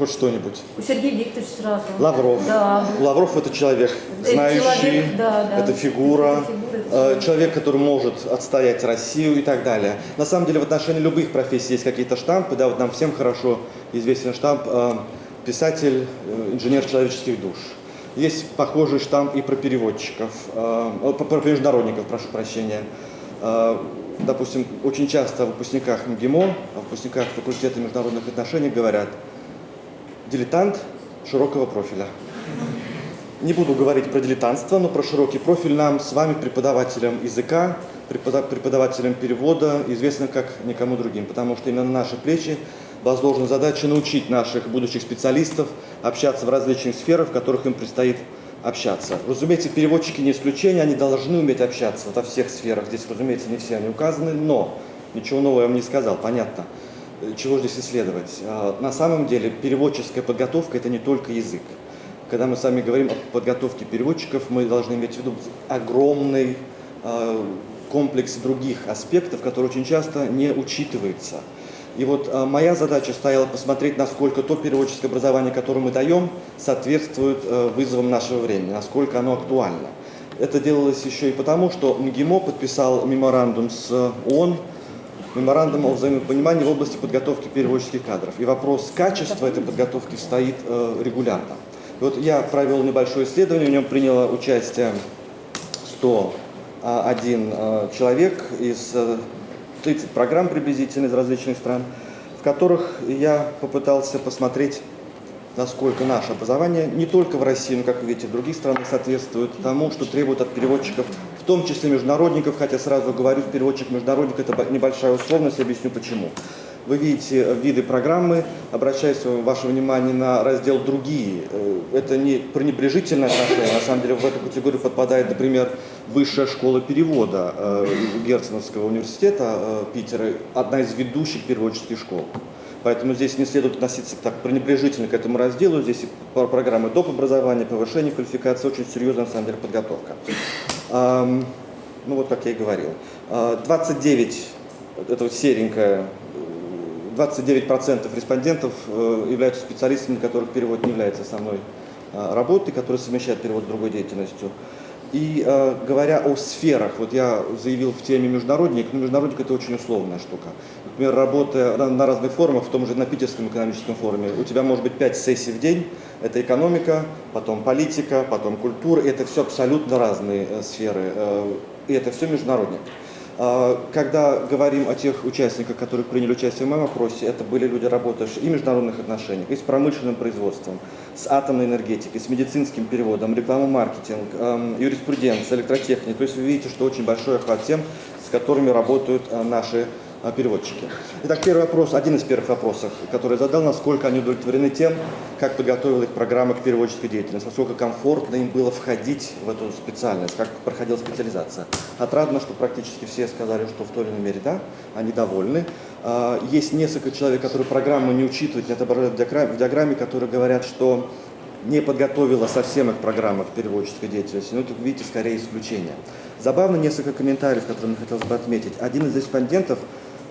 Хоть что-нибудь. У Сергея Викторовича сразу. Лавров. Да. Лавров это человек, Это знающий, человек, да, да. это фигура, Это фигура, э, человек. человек, который может отстоять Россию и так далее. На самом деле в отношении любых профессий есть какие-то штампы, да, вот нам всем хорошо известен штамп э, писатель, э, инженер человеческих душ. Есть похожий штамп и про переводчиков, про международников, прошу прощения. Допустим, очень часто о выпускниках МГИМО, о выпускниках факультета международных отношений говорят дилетант широкого профиля. Не буду говорить про дилетантство, но про широкий профиль нам с вами, преподавателям языка, препода- преподавателям перевода, известно как никому другим, потому что именно на наши плечи возложена задача научить наших будущих специалистов общаться в различных сферах, в которых им предстоит общаться. Разумеется, переводчики не исключение, они должны уметь общаться во всех сферах. Здесь, разумеется, не все они указаны, но ничего нового я вам не сказал, понятно. Э, Чего здесь исследовать? А, На самом деле переводческая подготовка – это не только язык. Когда мы с вами говорим о подготовке переводчиков, мы должны иметь в виду огромный э, комплекс других аспектов, которые очень часто не учитываются. И вот э, моя задача стояла посмотреть, насколько то переводческое образование, которое мы даем, соответствует э, вызовам нашего времени, насколько оно актуально. Это делалось еще и потому, что МГИМО подписал меморандум с э, ООН, меморандум о взаимопонимании в области подготовки переводческих кадров. И вопрос качества этой подготовки стоит э, регулярно. И вот я провел небольшое исследование, в нем приняло участие 101 э, человек из э, 30 программ приблизительно из различных стран. в которых я попытался посмотреть, насколько наше образование не только в России, но, как вы видите, в других странах соответствует тому, что требуют от переводчиков, том числе международников, хотя сразу говорю, переводчик-международник – это небольшая условность, объясню почему. Вы видите виды программы, обращаюсь ваше внимание на раздел «Другие». Э, Это не пренебрежительное отношение, на самом деле в эту категорию подпадает, например, Высшая школа перевода э, Герценовского университета э, Питера, одна из ведущих переводческих школ. Поэтому здесь не следует относиться так пренебрежительно к этому разделу. Здесь и про- программы доп. образования, повышение квалификации, очень серьезная на самом деле подготовка. Ну вот, как я и говорил. А, 29, это вот серенькая, э, 29% респондентов э, являются специалистами, для которых перевод не является основной а, работой, которые совмещают перевод с другой деятельностью. И э, говоря о сферах, вот я заявил в теме международник, но международник это очень условная штука. Например, работая на, разных форумах, в том же на Питерском экономическом форуме, у тебя может быть 5 сессий в день, это экономика, потом политика, потом культура, и это все абсолютно разные э, сферы, э, и это все международник. Когда говорим о тех участниках, которые приняли участие в моем опросе, это были люди, работающие и в международных отношениях, и с промышленным производством, с атомной энергетикой, с медицинским переводом, реклама-маркетинг, эм, юриспруденция, электротехника. То есть вы видите, что очень большой охват тем, с которыми работают э, наши переводчики. Итак, первый вопрос, один из первых вопросов, который задал, насколько они удовлетворены тем, как подготовила их программа к переводческой деятельности, насколько комфортно им было входить в эту специальность, как проходила специализация. Отрадно, что практически все сказали, что в той или иной мере да, они довольны. А, Есть несколько человек, которые программу не учитывают, не отображают в диаграмме, которые говорят, что не подготовила совсем их программа к переводческой деятельности, но это, видите, скорее исключение. Забавно несколько комментариев, которые мне хотелось бы отметить. Один из респондентов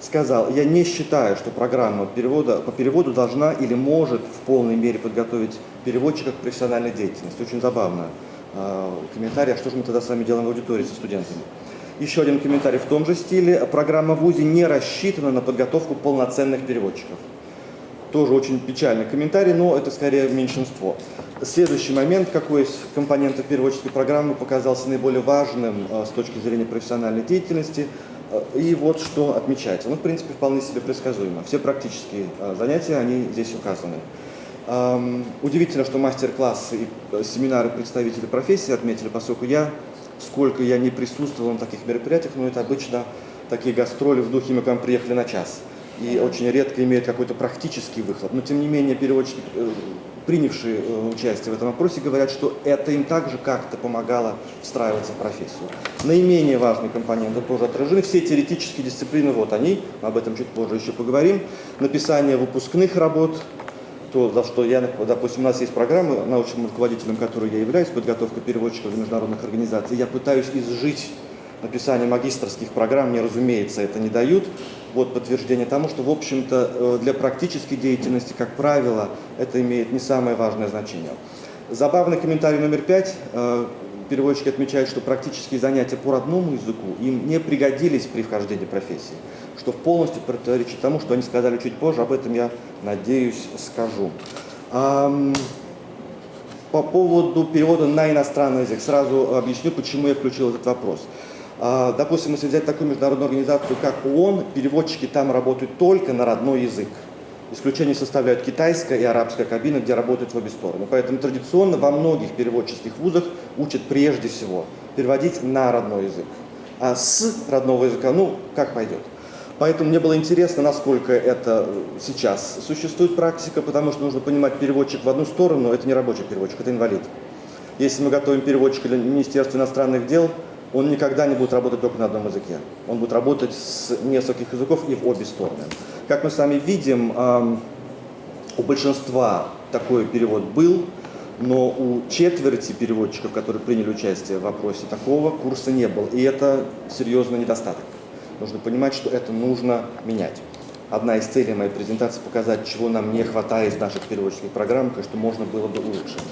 сказал, я не считаю, что программа перевода, по переводу должна или может в полной мере подготовить переводчика к профессиональной деятельности. Очень забавно. А, Комментарий, а что же мы тогда с вами делаем в аудитории со студентами? Еще один комментарий в том же стиле. Программа ВУЗе не рассчитана на подготовку полноценных переводчиков. Тоже очень печальный комментарий, но это скорее меньшинство. Следующий момент, какой из компонентов переводческой программы показался наиболее важным э, с точки зрения профессиональной деятельности. Э, И вот что отмечается. Ну, в принципе, вполне себе предсказуемо. Все практические э, занятия, они здесь указаны. Эм, Удивительно, что мастер-классы и э, семинары представителей профессии отметили, поскольку я, сколько я не присутствовал на таких мероприятиях, но это обычно такие гастроли в духе «мы к вам приехали на час» и очень редко имеют какой-то практический выхлоп. Но тем не менее переводчики, принявшие э, участие в этом опросе, говорят, что это им также как-то помогало встраиваться в профессию. Наименее важные компоненты тоже отражены. Все теоретические дисциплины, вот они, об этом чуть позже еще поговорим. Написание выпускных работ, то, за что я, допустим, у нас есть программы, научным руководителем которой я являюсь, подготовка переводчиков для международных организаций. Я пытаюсь изжить написание магистрских программ, мне, разумеется, это не дают. Вот подтверждение тому, что, в общем-то, э, для практической деятельности, как правило, это имеет не самое важное значение. Забавный комментарий номер пять. Э, Переводчики отмечают, что практические занятия по родному языку им не пригодились при вхождении профессии, что полностью противоречит тому, что они сказали чуть позже, об этом я, надеюсь, скажу. По поводу перевода на иностранный язык. Сразу объясню, почему я включил этот вопрос. А, Допустим, если взять такую международную организацию, как ООН, переводчики там работают только на родной язык. Исключение составляют китайская и арабская кабина, где работают в обе стороны. Поэтому традиционно во многих переводческих вузах учат прежде всего переводить на родной язык. А с родного языка, ну, как пойдет. Поэтому мне было интересно, насколько это сейчас существует практика, потому что нужно понимать, переводчик в одну сторону – это не рабочий переводчик, это инвалид. Если мы готовим переводчика для Министерства иностранных дел, он никогда не будет работать только на одном языке. Он будет работать с нескольких языков и в обе стороны. Как мы с вами видим, у большинства такой перевод был, но у четверти переводчиков, которые приняли участие в вопросе, такого курса не было. И это серьезный недостаток. Нужно понимать, что это нужно менять. Одна из целей моей презентации – показать, чего нам не хватает в наших переводческих программах и что можно было бы улучшить.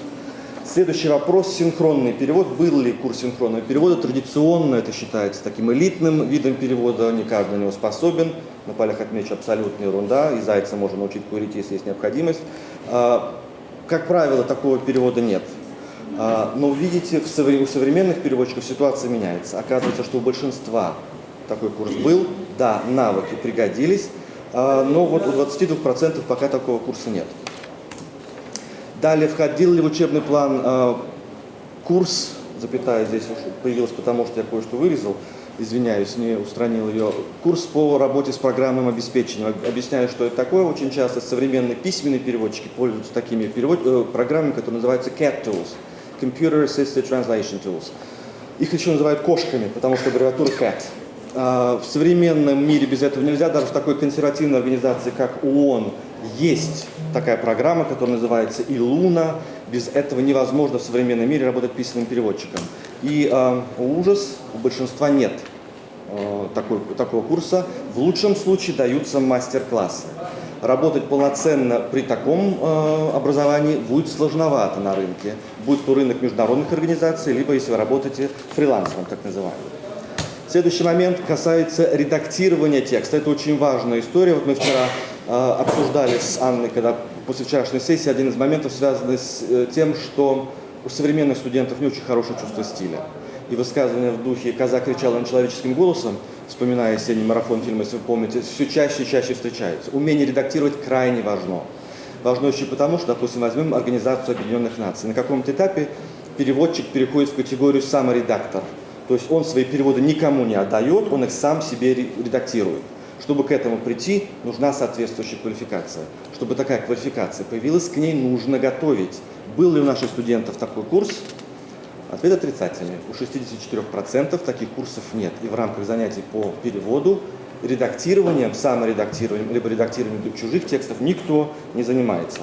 Следующий вопрос – синхронный перевод. Был ли курс синхронного перевода? Традиционно это считается таким элитным видом перевода, не каждый на него способен. На полях отмечу абсолютная ерунда, и зайца можно научить курить, если есть необходимость. А, Как правило, такого перевода нет. А, Но видите, у современных переводчиков ситуация меняется. Оказывается, что у большинства такой курс был, да, навыки пригодились, А, но вот у 22% пока такого курса нет. Далее, входил ли в учебный план э, курс, запятая здесь появилась, потому что я кое-что вырезал, извиняюсь, не устранил ее, курс по работе с программным обеспечением. Объясняю, что это такое. Очень часто современные письменные переводчики пользуются такими перевод... э, программами, которые называются CAT Tools, Computer Assisted Translation Tools. Их еще называют кошками, потому что аббревиатура CAT. А, В современном мире без этого нельзя, даже в такой консервативной организации, как ООН, есть такая программа, которая называется Илуна. Без этого невозможно в современном мире работать письменным переводчиком. И э, ужас, у большинства нет э, такой, такого курса. В лучшем случае даются мастер-классы. Работать полноценно при таком э, образовании будет сложновато на рынке. Будь то рынок международных организаций, либо если вы работаете фрилансером, так называемым. Следующий момент касается редактирования текста. Это очень важная история. Вот мы вчера обсуждали с Анной, когда после вчерашней сессии, один из моментов связанный с э, тем, что у современных студентов не очень хорошее чувство стиля. И высказывания в духе «Коза кричала человеческим голосом», вспоминая осенний марафон фильма, если вы помните, все чаще и чаще встречаются. Умение редактировать крайне важно. Важно еще потому, что, допустим, возьмем Организацию Объединенных Наций. На каком-то этапе переводчик переходит в категорию саморедактор. То есть он свои переводы никому не отдает, он их сам себе редактирует. Чтобы к этому прийти, нужна соответствующая квалификация. Чтобы такая квалификация появилась, к ней нужно готовить. Был ли у наших студентов такой курс? Ответ отрицательный. У 64% таких курсов нет. И в рамках занятий по переводу редактированием, саморедактированием, либо редактированием чужих текстов никто не занимается.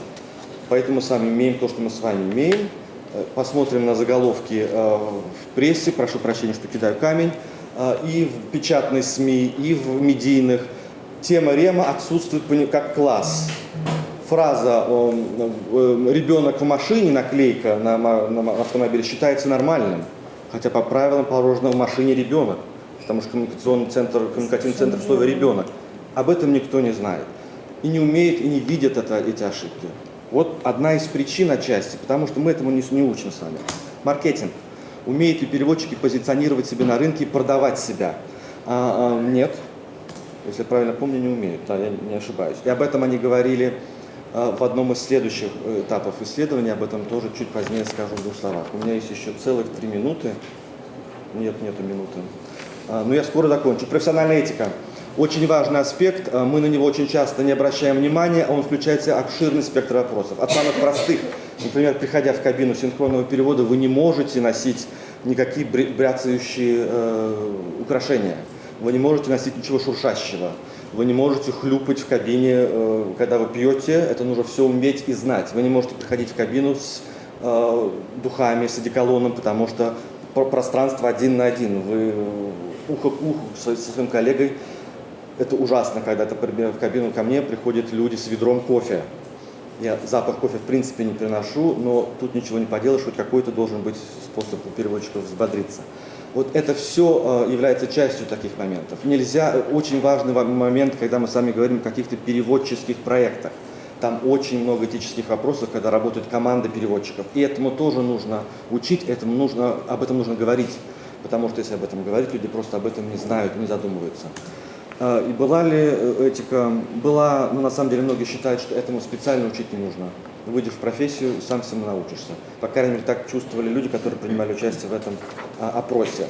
Поэтому мы с вами имеем то, что мы с вами имеем. Э, Посмотрим на заголовки э, в прессе, прошу прощения, что кидаю камень, и в печатной СМИ, и в медийных. Тема Рема отсутствует как класс. Фраза «ребенок в машине», наклейка на на автомобиле считается нормальным, хотя по правилам положено в машине ребенок, потому что коммуникационный центр, коммуникативный центр в слове «ребенок». Об этом никто не знает. И не умеет, и не видит это, эти ошибки. Вот одна из причин отчасти, потому что мы этому не, не учим с вами. Маркетинг. Умеют ли переводчики позиционировать себя на рынке и продавать себя? А, а, нет. Если я правильно помню, не умеют, да, я не ошибаюсь. И об этом они говорили а, в одном из следующих э, этапов исследования, об этом тоже чуть позднее скажу в двух словах. У меня есть еще целых три минуты. Нет, нету минуты. А, Но я скоро закончу. Профессиональная этика. Очень важный аспект, а, мы на него очень часто не обращаем внимания, он включает в себя обширный спектр вопросов. От самых простых, например, приходя в кабину синхронного перевода, вы не можете носить никакие бря- бряцающие э, украшения, вы не можете носить ничего шуршащего, вы не можете хлюпать в кабине, э, когда вы пьете, это нужно все уметь и знать. Вы не можете приходить в кабину с э, духами, с одеколоном, потому что про- пространство один на один. Вы ухо к уху со, со своим коллегой. Это ужасно, когда, например, в кабину ко мне приходят люди с ведром кофе. Я запах кофе в принципе не приношу, но тут ничего не поделаешь, хоть какой-то должен быть способ у переводчиков взбодриться. Вот это все является частью таких моментов. Нельзя, э, очень важный ва- момент, когда мы с вами говорим о каких-то переводческих проектах. Там очень много этических вопросов, когда работает команда переводчиков. И этому тоже нужно учить, этому нужно, об этом нужно говорить. Потому что если об этом говорить, люди просто об этом не знают, не задумываются. А, И была ли э, этика? Была, но на самом деле многие считают, что этому специально учить не нужно. Выйдешь в профессию, сам всему научишься. По крайней мере, так чувствовали люди, которые принимали участие в этом а, опросе.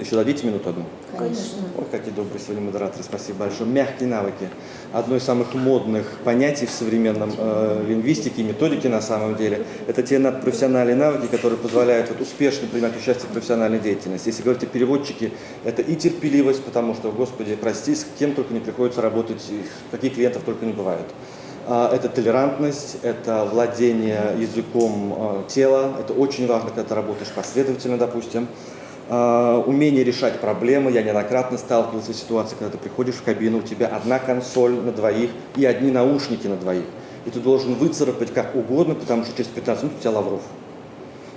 Еще дадите минуту одну? Конечно. Ой, какие добрые сегодня модераторы, спасибо большое. Мягкие навыки. Одно из самых модных понятий в современном э, лингвистике и методике на самом деле. Это те надпрофессиональные навыки, которые позволяют вот, успешно принимать участие в профессиональной деятельности. Если говорить о переводчике, это и терпеливость, потому что, господи, прости, с кем только не приходится работать, каких клиентов только не бывают. А, Это толерантность, это владение языком э, тела. Это очень важно, когда ты работаешь последовательно, допустим. А, Умение решать проблемы. Я неоднократно сталкивался с ситуацией, когда ты приходишь в кабину, у тебя одна консоль на двоих и одни наушники на двоих. И ты должен выцарапать как угодно, потому что через 15 минут у тебя Лавров.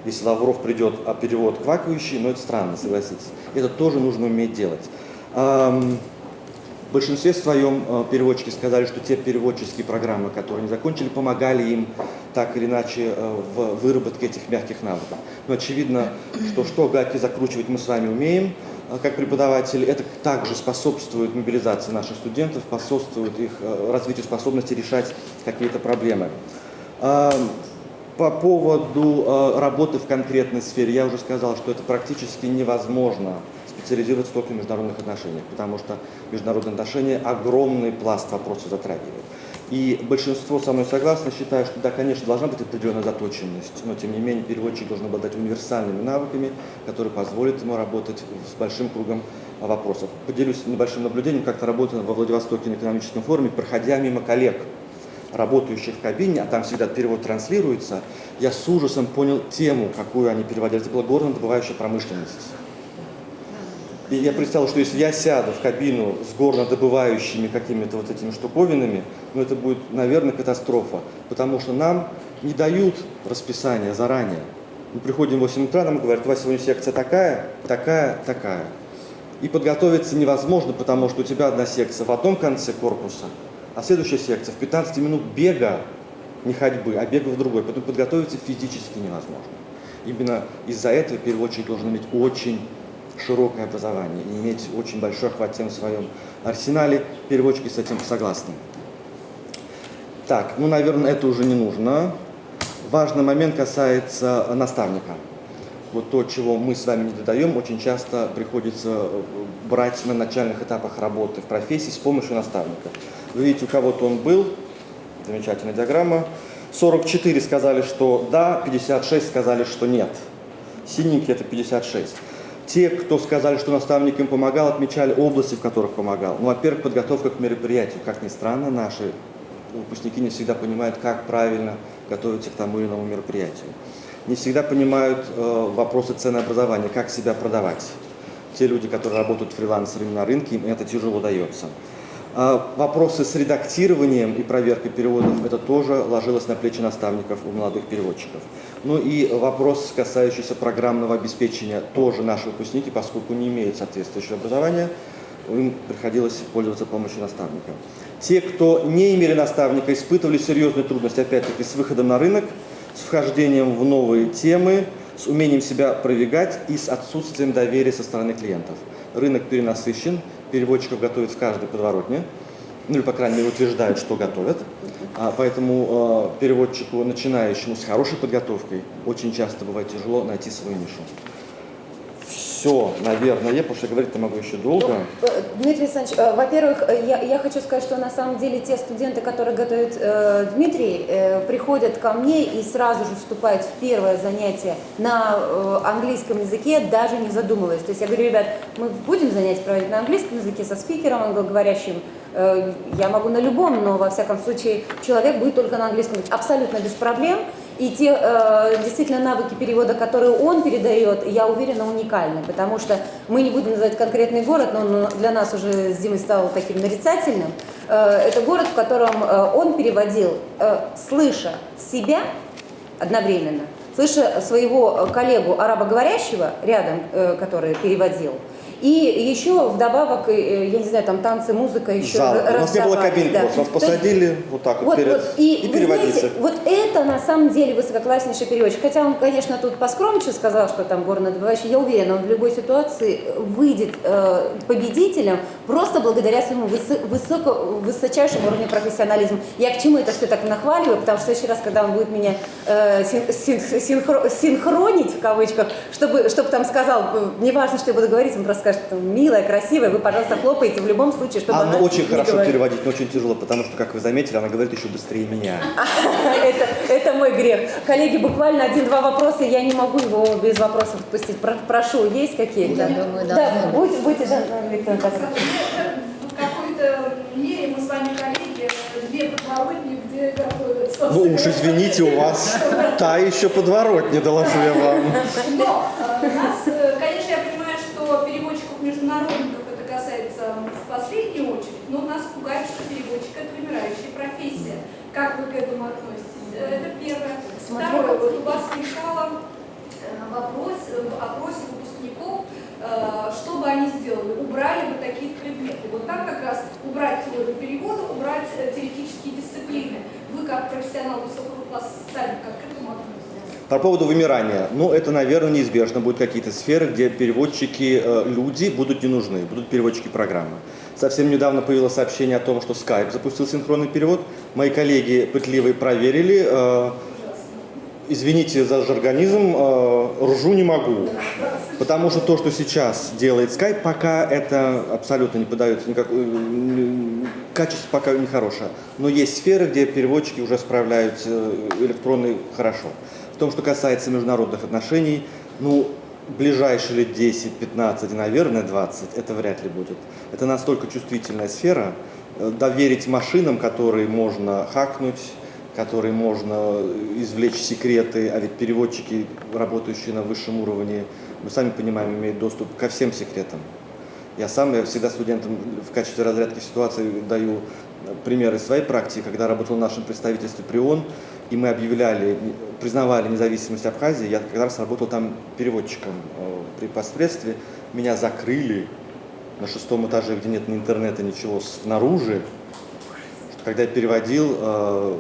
Если Лавров придет, а перевод квакающий, ну это странно, согласитесь. Это тоже нужно уметь делать. В большинстве своем э, переводчики сказали, что те переводческие программы, которые они закончили, помогали им так или иначе э, в выработке этих мягких навыков. Но очевидно, что что гайки закручивать мы с вами умеем, а, как преподаватели, это также способствует мобилизации наших студентов, способствует их э, развитию способности решать какие-то проблемы. А, По поводу э, работы в конкретной сфере, я уже сказал, что это практически невозможно специализироваться только в международных отношениях, потому что международные отношения огромный пласт вопросов затрагивают. И большинство со мной согласно считают, что да, конечно, должна быть определенная заточенность, но тем не менее переводчик должен обладать универсальными навыками, которые позволят ему работать с большим кругом вопросов. Поделюсь небольшим наблюдением, как-то работая во Владивостоке на экономическом форуме, проходя мимо коллег, работающих в кабине, а там всегда перевод транслируется, я с ужасом понял тему, какую они переводили. Это была горно-добывающая промышленность. И я представил, что если я сяду в кабину с горнодобывающими какими-то вот этими штуковинами, ну это будет, наверное, катастрофа. Потому что нам не дают расписание заранее. Мы приходим в 8 утра, нам говорят, у вас сегодня секция такая, такая, такая. И подготовиться невозможно, потому что у тебя одна секция в одном конце корпуса, а следующая секция в 15 минут бега, не ходьбы, а бега в другой. Поэтому подготовиться физически невозможно. Именно из-за этого переводчик должен иметь очень широкое образование и иметь очень большой охват тем в своем арсенале. Переводчики с этим согласны. Так, ну, наверное, это уже не нужно. Важный момент касается наставника. Вот то, чего мы с вами не додаем, очень часто приходится э, брать на начальных этапах работы в профессии с помощью наставника. Вы видите, у кого-то он был, замечательная диаграмма. 44 сказали, что да, 56 сказали, что нет. Синенький это 56. Те, кто сказали, что наставник им помогал, отмечали области, в которых помогал. Ну, во-первых, подготовка к мероприятию. Как ни странно, наши выпускники не всегда понимают, как правильно готовиться к тому или иному мероприятию. Не всегда понимают э, вопросы ценообразования, как себя продавать. Те люди, которые работают фрилансерами на рынке, им это тяжело дается. А вопросы с редактированием и проверкой переводов, это тоже ложилось на плечи наставников у молодых переводчиков. Ну и вопрос, касающийся программного обеспечения, тоже наши выпускники, поскольку не имеют соответствующего образования, им приходилось пользоваться помощью наставника. Те, кто не имели наставника, испытывали серьезные трудности, опять-таки, с выходом на рынок, с вхождением в новые темы, с умением себя продвигать и с отсутствием доверия со стороны клиентов. Рынок перенасыщен, переводчиков готовят в каждой подворотне, ну или, по крайней мере, утверждают, что готовят. А, поэтому э, переводчику, начинающему с хорошей подготовкой, очень часто бывает тяжело найти свою нишу. Все, наверное, потому что говорить-то могу еще долго. Э, Дмитрий Александрович, э, во-первых, э, я, я хочу сказать, что на самом деле те студенты, которые готовят э, Дмитрий, э, приходят ко мне и сразу же вступают в первое занятие на э, английском языке, даже не задумываясь. То есть я говорю, ребят, мы будем занятия проводить на английском языке со спикером англоговорящим, Э, я могу на любом, но во всяком случае человек будет только на английском. Абсолютно без проблем. И те э, действительно навыки перевода, которые он передает, я уверена, уникальны, потому что мы не будем называть конкретный город, но он для нас уже с Димой стал таким нарицательным. Э, это город, в котором э, он переводил, э, слыша себя одновременно, слыша своего коллегу арабоговорящего рядом, э, который переводил, и еще вдобавок, э, я не знаю, там танцы, музыка еще Зал. У нас не было кабинки, да. нас То есть посадили вот так вот, вот, перед вот, и, и вы переводите. знаете, вот это на самом деле высококласснейший переводчик. Хотя он, конечно, тут поскромнее сказал, что там горнодобывающий. Я уверена, он в любой ситуации выйдет э, победителем просто благодаря своему высо- высоко, высочайшему уровню профессионализма. Я к чему это все так нахваливаю, потому что в следующий раз, когда он будет меня э, син- син- синхро- синхронить, в кавычках, чтобы, чтобы там сказал, э, неважно, что я буду говорить, он просто скажет, там, милая, красивая, вы, пожалуйста, хлопаете в любом случае, чтобы Она она очень не хорошо говорила. переводить, но очень тяжело, потому что, как вы заметили, она говорит еще быстрее меня. это, это мой грех. Коллеги, буквально один-два вопроса, я не могу его без вопросов отпустить. Про- прошу, есть какие-то? Я думаю, да, быть. будьте, будьте, Жанна Викторовна, пожалуйста. В какой-то мере мы с вами коллеги, две подворотни, где готовятся. Ну уж извините, у вас та еще подворотня, доложу я вам. Но э, нас, э, конечно, я понимаю, что переводчиков международников это касается в последнюю очередь, но нас пугает, что переводчик это вымирающая профессия. Как вы к этому относитесь? Э, Это первое. Второе, вот у вас мешало э, вопрос э, в опросе выпускников, э, что бы они сделали? Убрали бы такие предметы. Вот там как раз убрать теорию перевода, убрать э, теоретические дисциплины. Вы как профессионал высокого класса сами как к этому относитесь? По поводу вымирания. Ну, это, наверное, неизбежно. Будут какие-то сферы, где переводчики, э, люди будут не нужны, будут переводчики программы. Совсем недавно появилось сообщение о том, что Skype запустил синхронный перевод. Мои коллеги пытливые проверили. э, извините за жаргонизм, э, ржу не могу. Потому что то, что сейчас делает Skype, пока это абсолютно не подается никакой... м, Качество пока не хорошее. Но есть сферы, где переводчики уже справляются э, электронно хорошо. В том, что касается международных отношений, ну, ближайшие лет 10, 15, наверное, 20, это вряд ли будет. Это настолько чувствительная сфера, э, доверить машинам, которые можно хакнуть, которые можно извлечь секреты, а ведь переводчики, работающие на высшем уровне, мы сами понимаем, имеют доступ ко всем секретам. Я сам, я всегда студентам в качестве разрядки ситуации даю примеры своей практики, когда работал в нашем представительстве при ООН, и мы объявляли, признавали независимость Абхазии, я как раз работал там переводчиком э, при посредстве, меня закрыли на шестом этаже, где нет ни интернета, ничего снаружи, когда я переводил э,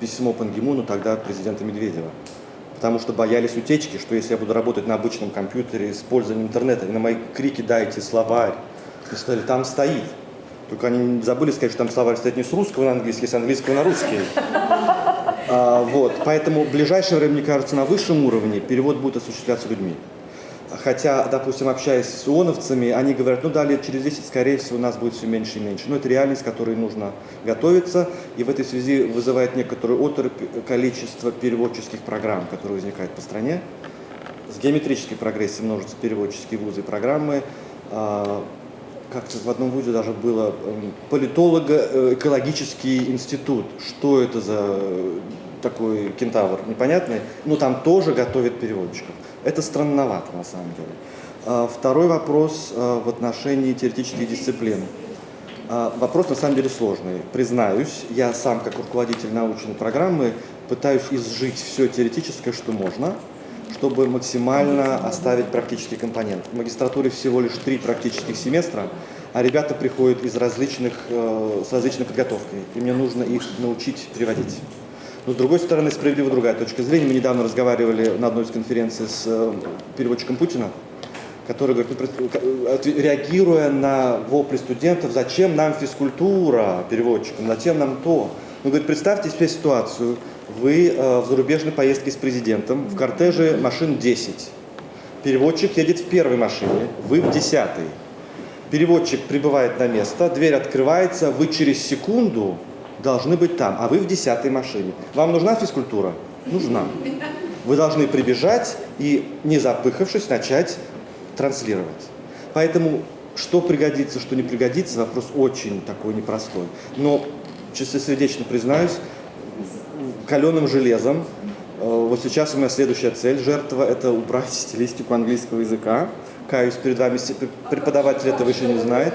письмо Пан Ги Муну, тогда президента Медведева. Потому что боялись утечки, что если я буду работать на обычном компьютере с использованием интернета, и на мои крики «дайте словарь», мне сказали, там стоит. Только они забыли сказать, что там словарь стоит не с русского на английский, а с английского на русский. А, вот. Поэтому в ближайшее время, мне кажется, на высшем уровне перевод будет осуществляться людьми. Хотя, допустим, общаясь с ООНовцами, они говорят, ну да, лет через 10, скорее всего, нас будет все меньше и меньше. Но это реальность, к которой нужно готовиться. И в этой связи вызывает некоторую оторопь количество переводческих программ, которые возникают по стране. С геометрической прогрессией множатся переводческие вузы и программы. Как-то в одном вузе даже было эм, политолого-экологический институт. Что это за э, такой кентавр непонятный? Ну, там тоже готовят переводчиков. Это странновато на самом деле. А, Второй вопрос а, в отношении теоретических дисциплин. А, Вопрос на самом деле сложный. Признаюсь, я сам как руководитель научной программы пытаюсь изжить все теоретическое, что можно, чтобы максимально оставить практический компонент. В магистратуре всего лишь три практических семестра, а ребята приходят из различных, э, с различной подготовкой, и мне нужно их научить переводить. Но с другой стороны, справедливо другая точка зрения. Мы недавно разговаривали на одной из конференций с э, переводчиком Путина, который говорит, ну, реагируя на вопли студентов, зачем нам физкультура переводчикам, зачем нам то. Ну, говорит, представьте себе ситуацию, вы э, в зарубежной поездке с президентом, в кортеже машин 10. Переводчик едет в первой машине, вы в десятой. Переводчик прибывает на место, дверь открывается, вы через секунду должны быть там, а вы в десятой машине. Вам нужна физкультура? Нужна. Вы должны прибежать и, не запыхавшись, начать транслировать. Поэтому, что пригодится, что не пригодится, вопрос очень такой непростой. Но, чистосердечно признаюсь, каленым железом. Э, Вот сейчас у меня следующая цель жертва – это убрать стилистику английского языка. Каюсь перед вами, преподаватель этого еще не знает.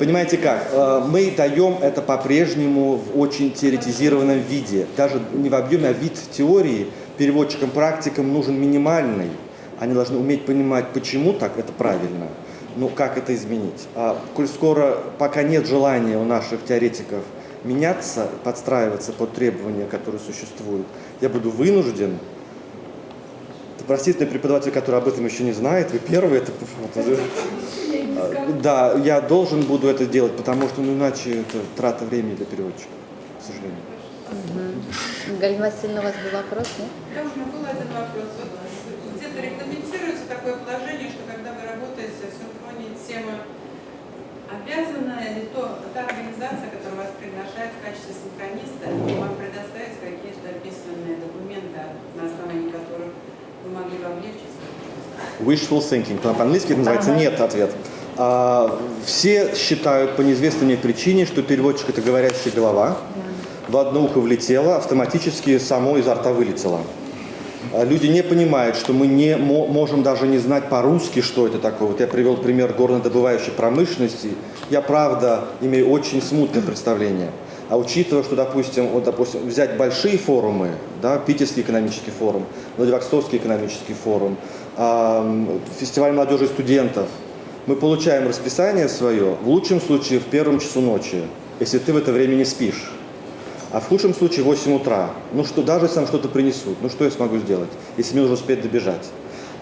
Понимаете как? Э, Мы даем это по-прежнему в очень теоретизированном виде. Даже не в объеме, а вид теории переводчикам-практикам нужен минимальный. Они должны уметь понимать, почему так это правильно, ну как это изменить. А коль скоро пока нет желания у наших теоретиков меняться, подстраиваться под требования, которые существуют, я буду вынужден Простите, преподаватель, который об этом еще не знает, вы первый, это, это- да, я должен буду это делать, потому что ну, иначе это трата времени для переводчика, к сожалению. Галина Васильевна, у вас был вопрос, нет? Да, у меня был один вопрос. Вот где-то регламентируется такое положение, что когда вы работаете в синхронии темы, обязана ли то, та организация, которая вас приглашает в качестве синхрониста, вам предоставить какие-то письменные документы, на основании которых вы могли бы облегчить Wishful thinking, по-английски это называется нет ответ. А, все считают по неизвестной мне причине, что переводчик это говорящая голова. В одно ухо влетело, автоматически само изо рта вылетело. А Люди не понимают, что мы не мо- можем даже не знать по-русски, что это такое. Вот я привел пример горнодобывающей промышленности. Я, правда, имею очень смутное представление. А учитывая, что, допустим, вот, допустим, взять большие форумы, да, Питерский экономический форум, Владивостокский экономический форум, ам, фестиваль молодежи и студентов, мы получаем расписание свое, в лучшем случае, в первом часу ночи, если ты в это время не спишь. А в худшем случае 8 утра. Ну что, даже если нам что-то принесут, ну что я смогу сделать, если мне нужно успеть добежать?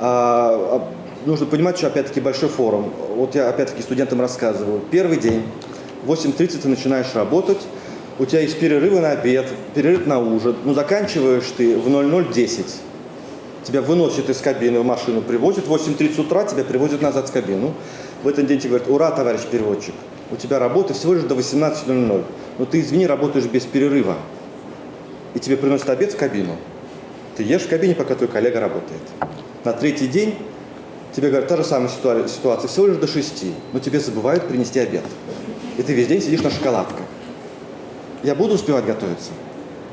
А, а, нужно понимать, что опять-таки большой форум. Вот я опять-таки студентам рассказываю. Первый день, в 8.30 ты начинаешь работать, у тебя есть перерывы на обед, перерыв на ужин, ну заканчиваешь ты в 00.10. Тебя выносят из кабины в машину, привозят, в 8.30 утра тебя привозят назад в кабину. В этот день тебе говорят, ура, товарищ переводчик, у тебя работа всего лишь до 18.00. Но ты, извини, работаешь без перерыва. И тебе приносят обед в кабину. Ты ешь в кабине, пока твой коллега работает. На третий день тебе говорят, та же самая ситуа- ситуация, всего лишь до 6, но тебе забывают принести обед. И ты весь день сидишь на шоколадках. Я буду успевать готовиться?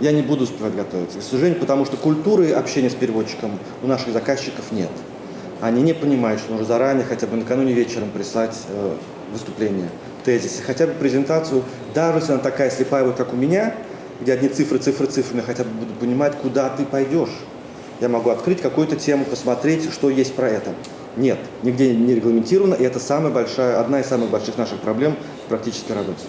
Я не буду успевать готовиться. К сожалению, потому что культуры общения с переводчиком у наших заказчиков нет. Они не понимают, что нужно заранее, хотя бы накануне вечером прислать э, выступление, тезисы, хотя бы презентацию, даже если она такая слепая, вот как у меня, где одни цифры, цифры, цифры, я хотя бы буду понимать, куда ты пойдешь. Я могу открыть какую-то тему, посмотреть, что есть про это. Нет, нигде не регламентировано, и это самая большая, одна из самых больших наших проблем в практической работе.